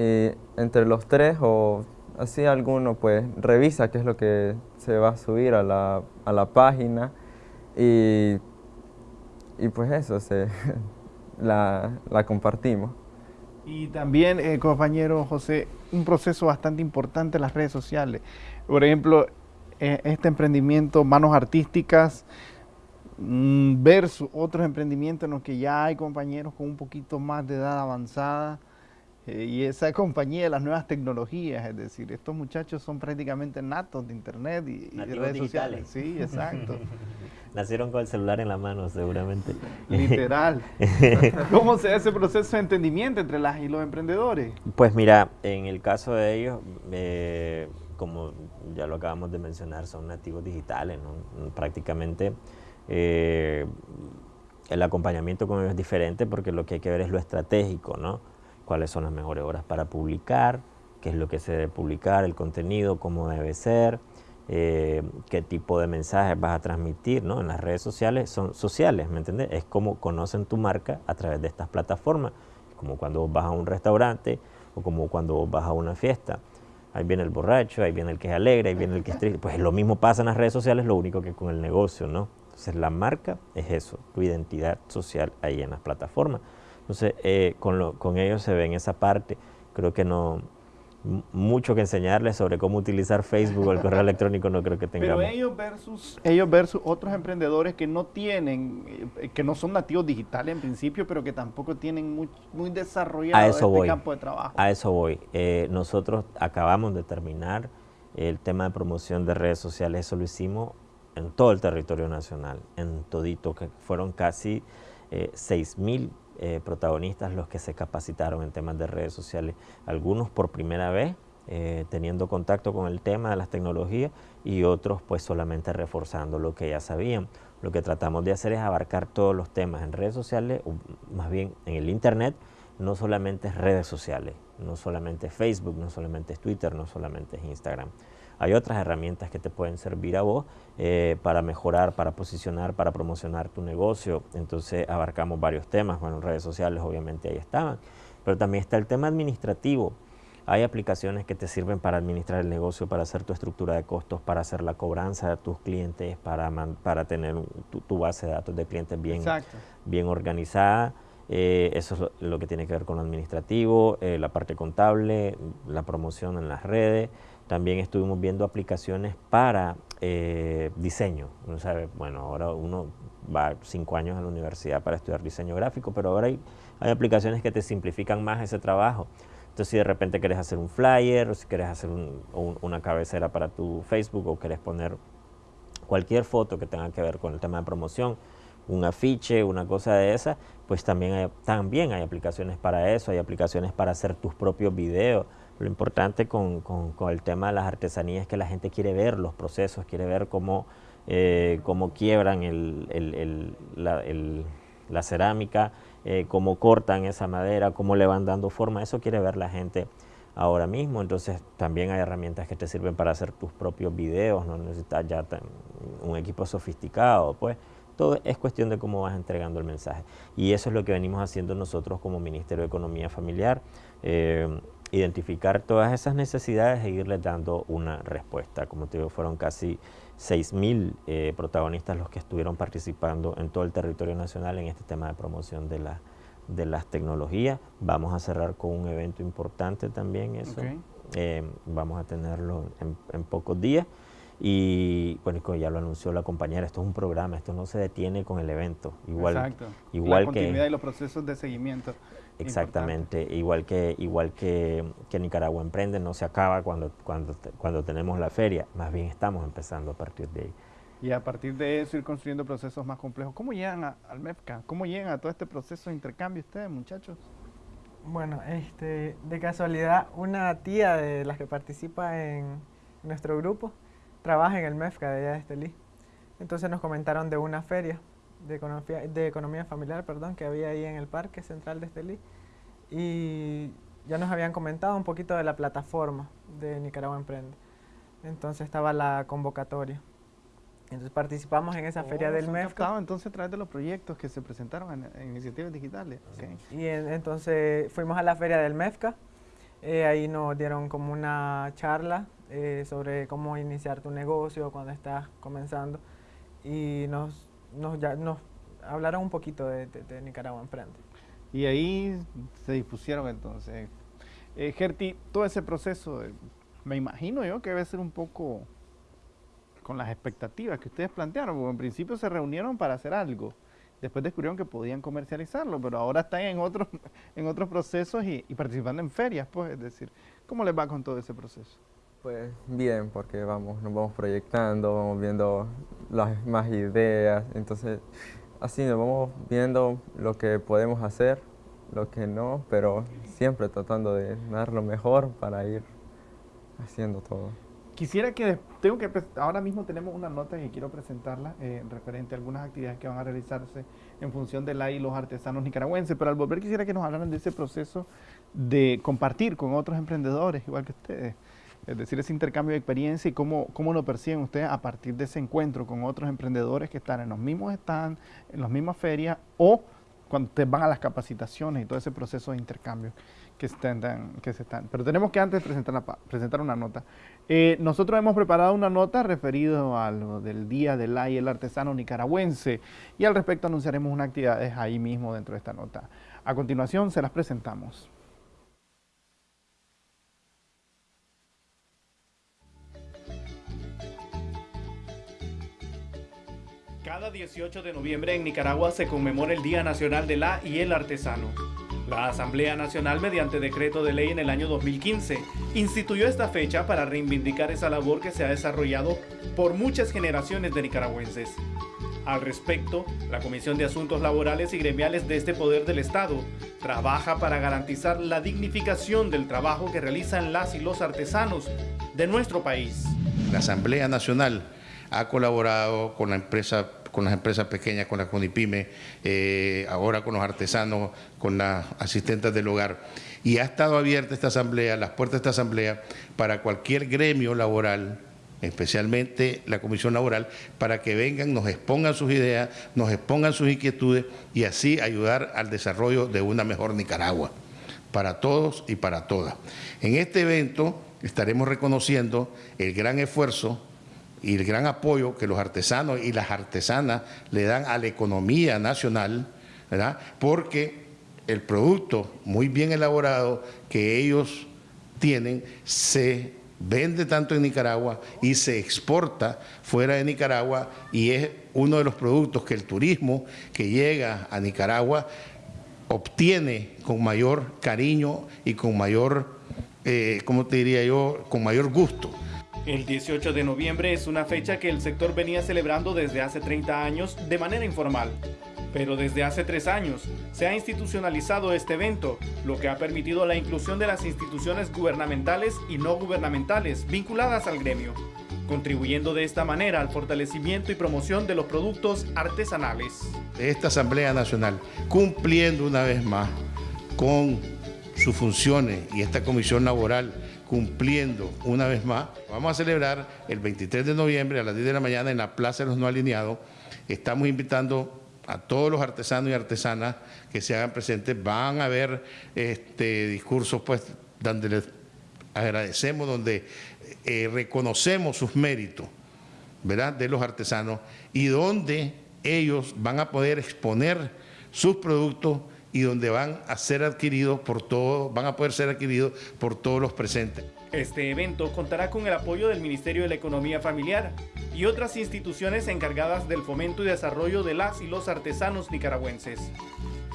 y entre los tres o así alguno pues revisa qué es lo que se va a subir a la, a la página y, y, pues eso, se, la, la, compartimos. Y también, eh, compañero José, un proceso bastante importante en las redes sociales. Por ejemplo, eh, este emprendimiento Manos Artísticas mm, versus otros emprendimientos en los que ya hay compañeros con un poquito más de edad avanzada eh, y esa compañía de las nuevas tecnologías, es decir, estos muchachos son prácticamente natos de internet y, redes sociales. Sí, exacto. Nacieron con el celular en la mano, seguramente. Literal. ¿Cómo se hace ese proceso de entendimiento entre las y los emprendedores? Pues mira, en el caso de ellos, eh, como ya lo acabamos de mencionar, son nativos digitales, ¿no? Prácticamente eh, el acompañamiento con ellos es diferente porque lo que hay que ver es lo estratégico, ¿no? Cuáles son las mejores horas para publicar, qué es lo que se debe publicar, el contenido, cómo debe ser, eh, qué tipo de mensajes vas a transmitir, ¿no? En las redes sociales son sociales, ¿me entiendes? Es como conocen tu marca a través de estas plataformas, como cuando vas a un restaurante o como cuando vas a una fiesta. Ahí viene el borracho, ahí viene el que es alegre, ahí viene el que es triste. Pues lo mismo pasa en las redes sociales, lo único que con el negocio, ¿no? Entonces la marca es eso, tu identidad social ahí en las plataformas. Entonces, eh, con, con ellos se ve en esa parte. Creo que no, mucho que enseñarles sobre cómo utilizar Facebook o el correo electrónico no creo que tengamos. Pero ellos versus, ellos versus otros emprendedores que no tienen, eh, que no son nativos digitales en principio, pero que tampoco tienen muy, muy desarrollado este campo de trabajo. A eso voy. Eh, nosotros acabamos de terminar el tema de promoción de redes sociales, eso lo hicimos en todo el territorio nacional, en todito, que fueron casi eh, 6 mil eh, protagonistas los que se capacitaron en temas de redes sociales, algunos por primera vez eh, teniendo contacto con el tema de las tecnologías y otros pues solamente reforzando lo que ya sabían. Lo que tratamos de hacer es abarcar todos los temas en redes sociales, o más bien en el internet, no solamente redes sociales, no solamente Facebook, no solamente Twitter, no solamente Instagram. Hay otras herramientas que te pueden servir a vos eh, para mejorar, para posicionar, para promocionar tu negocio. Entonces abarcamos varios temas. Bueno, redes sociales obviamente ahí estaban. Pero también está el tema administrativo. Hay aplicaciones que te sirven para administrar el negocio, para hacer tu estructura de costos, para hacer la cobranza de tus clientes, para, para tener tu, base de datos de clientes bien, bien organizada. Eh, eso es lo, que tiene que ver con lo administrativo, eh, la parte contable, la promoción en las redes. También estuvimos viendo aplicaciones para eh, diseño. Bueno, ahora uno va cinco años a la universidad para estudiar diseño gráfico, pero ahora hay, hay aplicaciones que te simplifican más ese trabajo. Entonces, si de repente quieres hacer un flyer, o si quieres hacer una cabecera para tu Facebook, o quieres poner cualquier foto que tenga que ver con el tema de promoción, un afiche, una cosa de esa, pues también también hay aplicaciones para eso, hay aplicaciones para hacer tus propios videos. Lo importante con, el tema de las artesanías es que la gente quiere ver los procesos, quiere ver cómo, eh, cómo quiebran la, cerámica, eh, cómo cortan esa madera, cómo le van dando forma. Eso quiere ver la gente ahora mismo. Entonces también hay herramientas que te sirven para hacer tus propios videos, no necesitas ya un equipo sofisticado. pues todo es cuestión de cómo vas entregando el mensaje. Y eso es lo que venimos haciendo nosotros como Ministerio de Economía Familiar, eh, identificar todas esas necesidades e irles dando una respuesta. Como te digo, fueron casi 6.000 eh, protagonistas los que estuvieron participando en todo el territorio nacional en este tema de promoción de, la, de las tecnologías. Vamos a cerrar con un evento importante también eso. Eh, vamos a tenerlo en pocos días. Y bueno, ya lo anunció la compañera, esto es un programa, esto no se detiene con el evento. Igual, Exacto. Igual la continuidad y los procesos de seguimiento. Exactamente, igual que igual que, que, Nicaragua Emprende no se acaba cuando, cuando, cuando tenemos la feria, más bien estamos empezando a partir de ahí. Y a partir de eso ir construyendo procesos más complejos. ¿Cómo llegan al MEFCA? ¿Cómo llegan a todo este proceso de intercambio ustedes, muchachos? Bueno, este, de casualidad, una tía de las que participa en nuestro grupo, trabaja en el MEFCA de allá de Estelí. Entonces nos comentaron de una feria de economía, de economía familiar perdón, que había ahí en el Parque Central de Estelí. Y ya nos habían comentado un poquito de la plataforma de Nicaragua Emprende. Entonces estaba la convocatoria. Entonces participamos en esa feria oh, del MEFCA. entonces a través de los proyectos que se presentaron en, iniciativas digitales. Y entonces fuimos a la feria del MEFCA. Eh, ahí nos dieron como una charla eh, sobre cómo iniciar tu negocio cuando estás comenzando y nos, nos, ya, nos hablaron un poquito de, Nicaragua Emprende. Y ahí se dispusieron entonces. Eh, Gerti, todo ese proceso, eh, me imagino yo que debe ser un poco con las expectativas que ustedes plantearon, porque en principio se reunieron para hacer algo. Después descubrieron que podían comercializarlo, pero ahora están en otros, en otros procesos y, y participando en ferias, pues, es decir, ¿cómo les va con todo ese proceso? Pues bien, porque vamos, nos vamos proyectando, vamos viendo las más ideas, entonces así nos vamos viendo lo que podemos hacer, lo que no, pero siempre tratando de dar lo mejor para ir haciendo todo. Quisiera que, tengo que, ahora mismo tenemos una nota que quiero presentarla eh, referente a algunas actividades que van a realizarse en función de la y los artesanos nicaragüenses, pero al volver quisiera que nos hablaran de ese proceso de compartir con otros emprendedores, igual que ustedes, es decir, ese intercambio de experiencia y cómo, cómo lo perciben ustedes a partir de ese encuentro con otros emprendedores que están en los mismos stands, en las mismas ferias o cuando ustedes van a las capacitaciones y todo ese proceso de intercambio que, están, que se están. Pero tenemos que antes presentar, presentar una nota. Eh, nosotros hemos preparado una nota referido a lo del Día del y el Artesano Nicaragüense y al respecto anunciaremos unas actividades ahí mismo dentro de esta nota. A continuación se las presentamos. Cada 18 de noviembre en Nicaragua se conmemora el Día Nacional de la y el Artesano. La Asamblea Nacional, mediante decreto de ley en el año 2015, instituyó esta fecha para reivindicar esa labor que se ha desarrollado por muchas generaciones de nicaragüenses. Al respecto, la Comisión de Asuntos Laborales y Gremiales de este Poder del Estado trabaja para garantizar la dignificación del trabajo que realizan las y los artesanos de nuestro país. La Asamblea Nacional ha colaborado con la empresa con las empresas pequeñas, con la CONIPYME, eh, ahora con los artesanos, con las asistentes del hogar. Y ha estado abierta esta asamblea, las puertas de esta asamblea, para cualquier gremio laboral, especialmente la Comisión Laboral, para que vengan, nos expongan sus ideas, nos expongan sus inquietudes y así ayudar al desarrollo de una mejor Nicaragua, para todos y para todas. En este evento estaremos reconociendo el gran esfuerzo y el gran apoyo que los artesanos y las artesanas le dan a la economía nacional, ¿verdad? porque el producto muy bien elaborado que ellos tienen se vende tanto en Nicaragua y se exporta fuera de Nicaragua y es uno de los productos que el turismo que llega a Nicaragua obtiene con mayor cariño y con mayor, eh, ¿cómo te diría yo?, con mayor gusto. El 18 de noviembre es una fecha que el sector venía celebrando desde hace 30 años de manera informal. Pero desde hace tres años se ha institucionalizado este evento, lo que ha permitido la inclusión de las instituciones gubernamentales y no gubernamentales vinculadas al gremio, contribuyendo de esta manera al fortalecimiento y promoción de los productos artesanales. Esta Asamblea Nacional, cumpliendo una vez más con sus funciones y esta comisión laboral cumpliendo una vez más, vamos a celebrar el 23 de noviembre a las 10 de la mañana en la Plaza de los No Alineados. Estamos invitando a todos los artesanos y artesanas que se hagan presentes. Van a haber este, discursos pues, donde les agradecemos, donde eh, reconocemos sus méritos ¿verdad? de los artesanos y donde ellos van a poder exponer sus productos y donde van a ser adquiridos por todos, van a poder ser adquiridos por todos los presentes. Este evento contará con el apoyo del Ministerio de la Economía Familiar y otras instituciones encargadas del fomento y desarrollo de las y los artesanos nicaragüenses.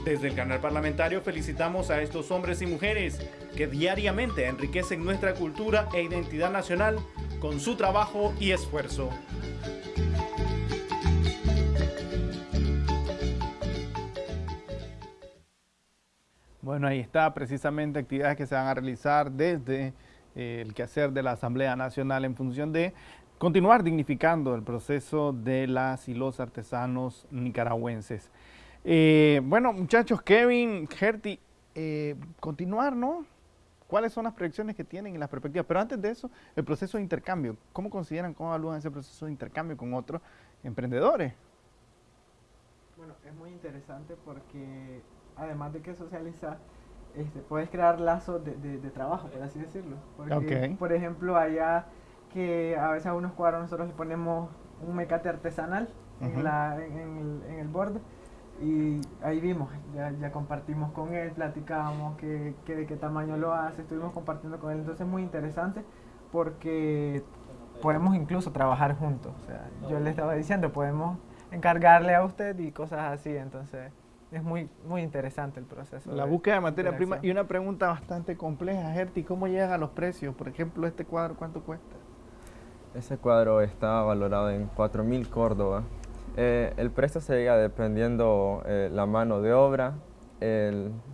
Desde el canal parlamentario felicitamos a estos hombres y mujeres que diariamente enriquecen nuestra cultura e identidad nacional con su trabajo y esfuerzo. Bueno, ahí está precisamente actividades que se van a realizar desde eh, el quehacer de la Asamblea Nacional en función de continuar dignificando el proceso de las y los artesanos nicaragüenses. Eh, bueno, muchachos, Kevin, Gerti, eh, continuar, ¿no? ¿Cuáles son las proyecciones que tienen y las perspectivas? Pero antes de eso, el proceso de intercambio. ¿Cómo consideran, cómo evalúan ese proceso de intercambio con otros emprendedores? Bueno, es muy interesante porque además de que socializar, este, puedes crear lazos de, de, trabajo, por así decirlo. Porque, por ejemplo, allá que a veces a unos cuadros nosotros le ponemos un mecate artesanal en, la, en, el, en, el, borde y ahí vimos, ya, ya compartimos con él, platicábamos qué, qué, de qué tamaño lo hace, estuvimos compartiendo con él, entonces es muy interesante porque podemos incluso trabajar juntos, o sea, yo le estaba diciendo, podemos encargarle a usted y cosas así, entonces es muy, muy interesante el proceso. La búsqueda de materia prima. Y una pregunta bastante compleja, Gerti, ¿cómo llegan a los precios? Por ejemplo, este cuadro, ¿cuánto cuesta? Ese cuadro está valorado en 4.000 Córdoba. Eh, el precio se llega dependiendo eh, la mano de obra,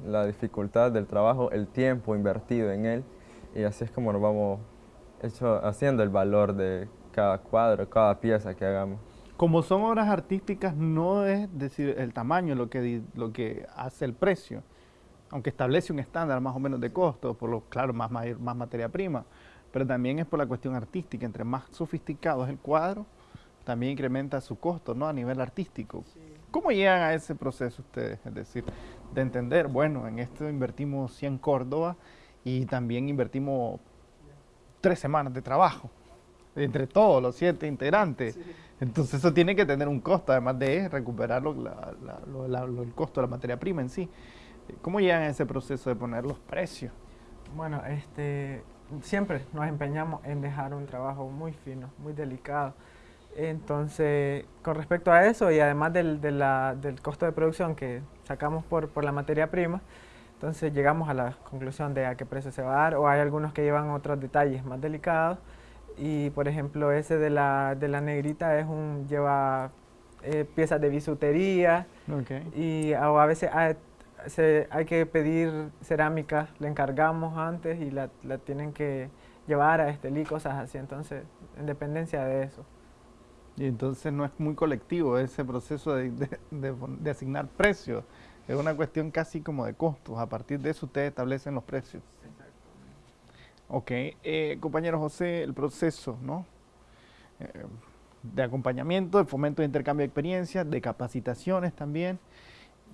la dificultad del trabajo, el tiempo invertido en él, y así es como nos vamos hecho, haciendo el valor de cada cuadro, cada pieza que hagamos como son obras artísticas, no es decir el tamaño lo que, lo que hace el precio, aunque establece un estándar más o menos de costo, por lo claro, más, más materia prima, pero también es por la cuestión artística, entre más sofisticado es el cuadro, también incrementa su costo ¿no? a nivel artístico. ¿Cómo llegan a ese proceso ustedes? Es decir, de entender, bueno, en esto invertimos 100 Córdoba y también invertimos tres semanas de trabajo entre todos los siete integrantes. Entonces eso tiene que tener un costo, además de recuperar el costo de la materia prima en sí. ¿Cómo llegan a ese proceso de poner los precios? Bueno, este, siempre nos empeñamos en dejar un trabajo muy fino, muy delicado. Entonces, con respecto a eso y además del, del costo de producción que sacamos por, por la materia prima, entonces llegamos a la conclusión de a qué precio se va a dar o hay algunos que llevan otros detalles más delicados y por ejemplo ese de la, de la negrita es un, lleva eh, piezas de bisutería y a, veces hay, hay, que pedir cerámica, le encargamos antes y la, la tienen que llevar a Estelí, cosas así, entonces en dependencia de eso. Y entonces no es muy colectivo ese proceso de, de, de asignar precios, es una cuestión casi como de costos, a partir de eso ustedes establecen los precios. Ok, eh, compañero José, el proceso ¿no? Eh, de acompañamiento, el fomento de intercambio de experiencias, de capacitaciones también,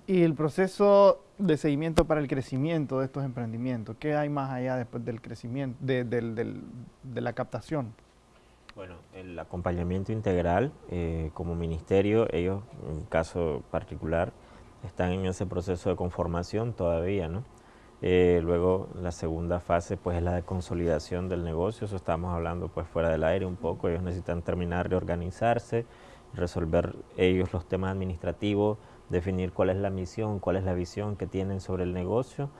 y el proceso de seguimiento para el crecimiento de estos emprendimientos. ¿Qué hay más allá después del crecimiento, de, de la captación? Bueno, el acompañamiento integral, eh, como ministerio, ellos, en caso particular, están en ese proceso de conformación todavía, ¿no? Eh, luego la segunda fase pues es la de consolidación del negocio, eso estamos hablando pues fuera del aire un poco, ellos necesitan terminar de organizarse, resolver ellos los temas administrativos, definir cuál es la misión, cuál es la visión que tienen sobre el negocio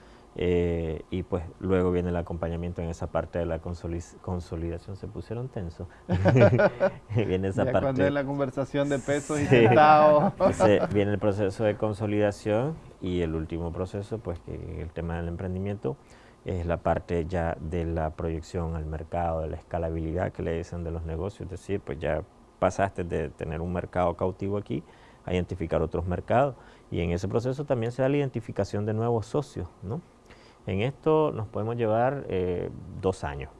Eh, y pues luego viene el acompañamiento en esa parte de la consolidación. Se pusieron tensos. viene esa parte. Cuando es la conversación de pesos y centavos. viene el proceso de consolidación y el último proceso, pues que el tema del emprendimiento es la parte ya de la proyección al mercado, de la escalabilidad que le dicen de los negocios. Es decir, pues ya pasaste de tener un mercado cautivo aquí a identificar otros mercados. Y en ese proceso también se da la identificación de nuevos socios, ¿no? En esto nos podemos llevar eh, dos años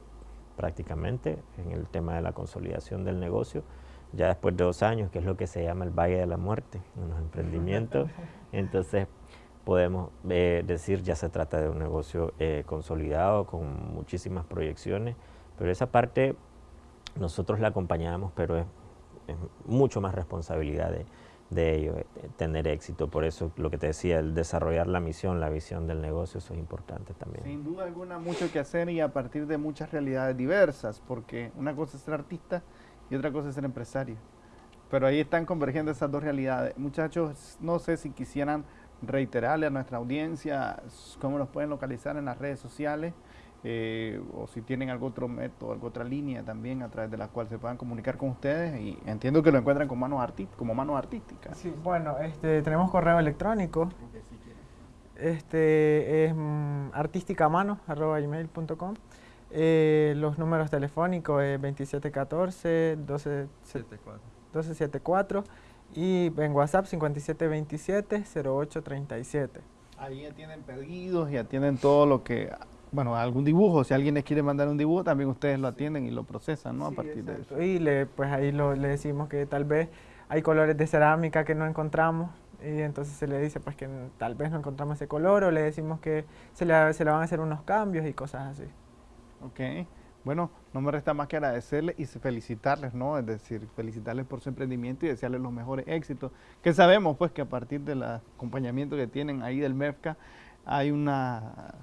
prácticamente en el tema de la consolidación del negocio. Ya después de dos años, que es lo que se llama el Valle de la Muerte en los emprendimientos, entonces podemos eh, decir ya se trata de un negocio eh, consolidado con muchísimas proyecciones, pero esa parte nosotros la acompañamos, pero es, es mucho más responsabilidad de, de ello, eh, tener éxito. Por eso lo que te decía, el desarrollar la misión, la visión del negocio, eso es importante también. Sin duda alguna, mucho que hacer y a partir de muchas realidades diversas, porque una cosa es ser artista y otra cosa es ser empresario. Pero ahí están convergiendo esas dos realidades. Muchachos, no sé si quisieran reiterarle a nuestra audiencia cómo nos pueden localizar en las redes sociales eh, o si tienen algún otro método, alguna otra línea también a través de la cual se puedan comunicar con ustedes y entiendo que lo encuentran como manos, como manos artísticas. Sí, bueno, este, tenemos correo electrónico, este es mm, artísticamano.com eh, los números telefónicos es 2714 1274 y en WhatsApp 5727 0837. Ahí ya tienen pedidos, ya tienen todo lo que bueno, algún dibujo, si alguien les quiere mandar un dibujo, también ustedes lo atienden y lo procesan, ¿no? a partir de eso. Y le, pues ahí lo, le decimos que tal vez hay colores de cerámica que no encontramos y entonces se le dice pues que tal vez no encontramos ese color o le decimos que se le, se le van a hacer unos cambios y cosas así. Ok, bueno, no me resta más que agradecerles y felicitarles, ¿no? Es decir, felicitarles por su emprendimiento y desearles los mejores éxitos, que sabemos pues que a partir del acompañamiento que tienen ahí del MEFCA hay una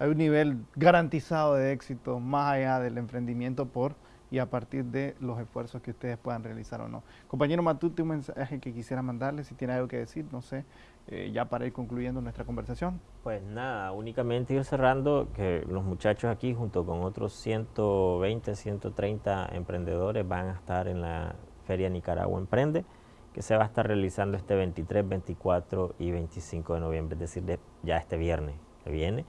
hay un nivel garantizado de éxito más allá del emprendimiento por y a partir de los esfuerzos que ustedes puedan realizar o no. Compañero Matute, un mensaje que quisiera mandarle, si tiene algo que decir, no sé, eh, ya para ir concluyendo nuestra conversación. Pues nada, únicamente ir cerrando que los muchachos aquí junto con otros 120, 130 emprendedores van a estar en la Feria Nicaragua Emprende, que se va a estar realizando este 23, 24 y 25 de noviembre, es decir, ya este viernes que viene.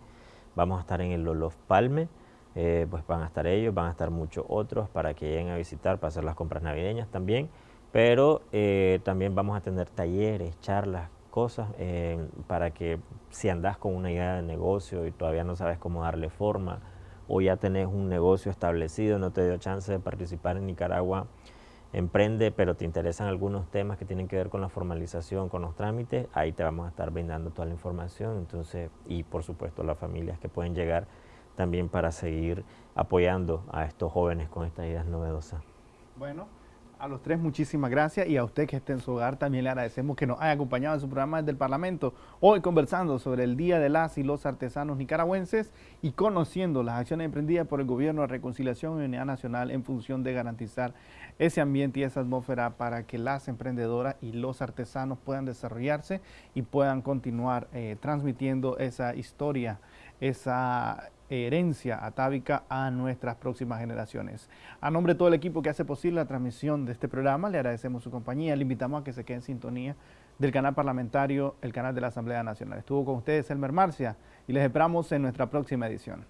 Vamos a estar en el Lolof Palme, eh, pues van a estar ellos, van a estar muchos otros para que lleguen a visitar, para hacer las compras navideñas también, pero eh, también vamos a tener talleres, charlas, cosas eh, para que si andas con una idea de negocio y todavía no sabes cómo darle forma o ya tenés un negocio establecido, no te dio chance de participar en Nicaragua, emprende, pero te interesan algunos temas que tienen que ver con la formalización, con los trámites, ahí te vamos a estar brindando toda la información, entonces, y por supuesto las familias que pueden llegar también para seguir apoyando a estos jóvenes con estas ideas novedosas. Bueno, a los tres muchísimas gracias y a usted que esté en su hogar también le agradecemos que nos haya acompañado en su programa del Parlamento. Hoy conversando sobre el Día de las y los artesanos nicaragüenses y conociendo las acciones emprendidas por el Gobierno de Reconciliación y Unidad Nacional en función de garantizar ese ambiente y esa atmósfera para que las emprendedoras y los artesanos puedan desarrollarse y puedan continuar eh, transmitiendo esa historia, esa herencia atávica a nuestras próximas generaciones. A nombre de todo el equipo que hace posible la transmisión de este programa, le agradecemos su compañía, le invitamos a que se quede en sintonía del canal parlamentario, el canal de la Asamblea Nacional. Estuvo con ustedes Elmer Marcia y les esperamos en nuestra próxima edición.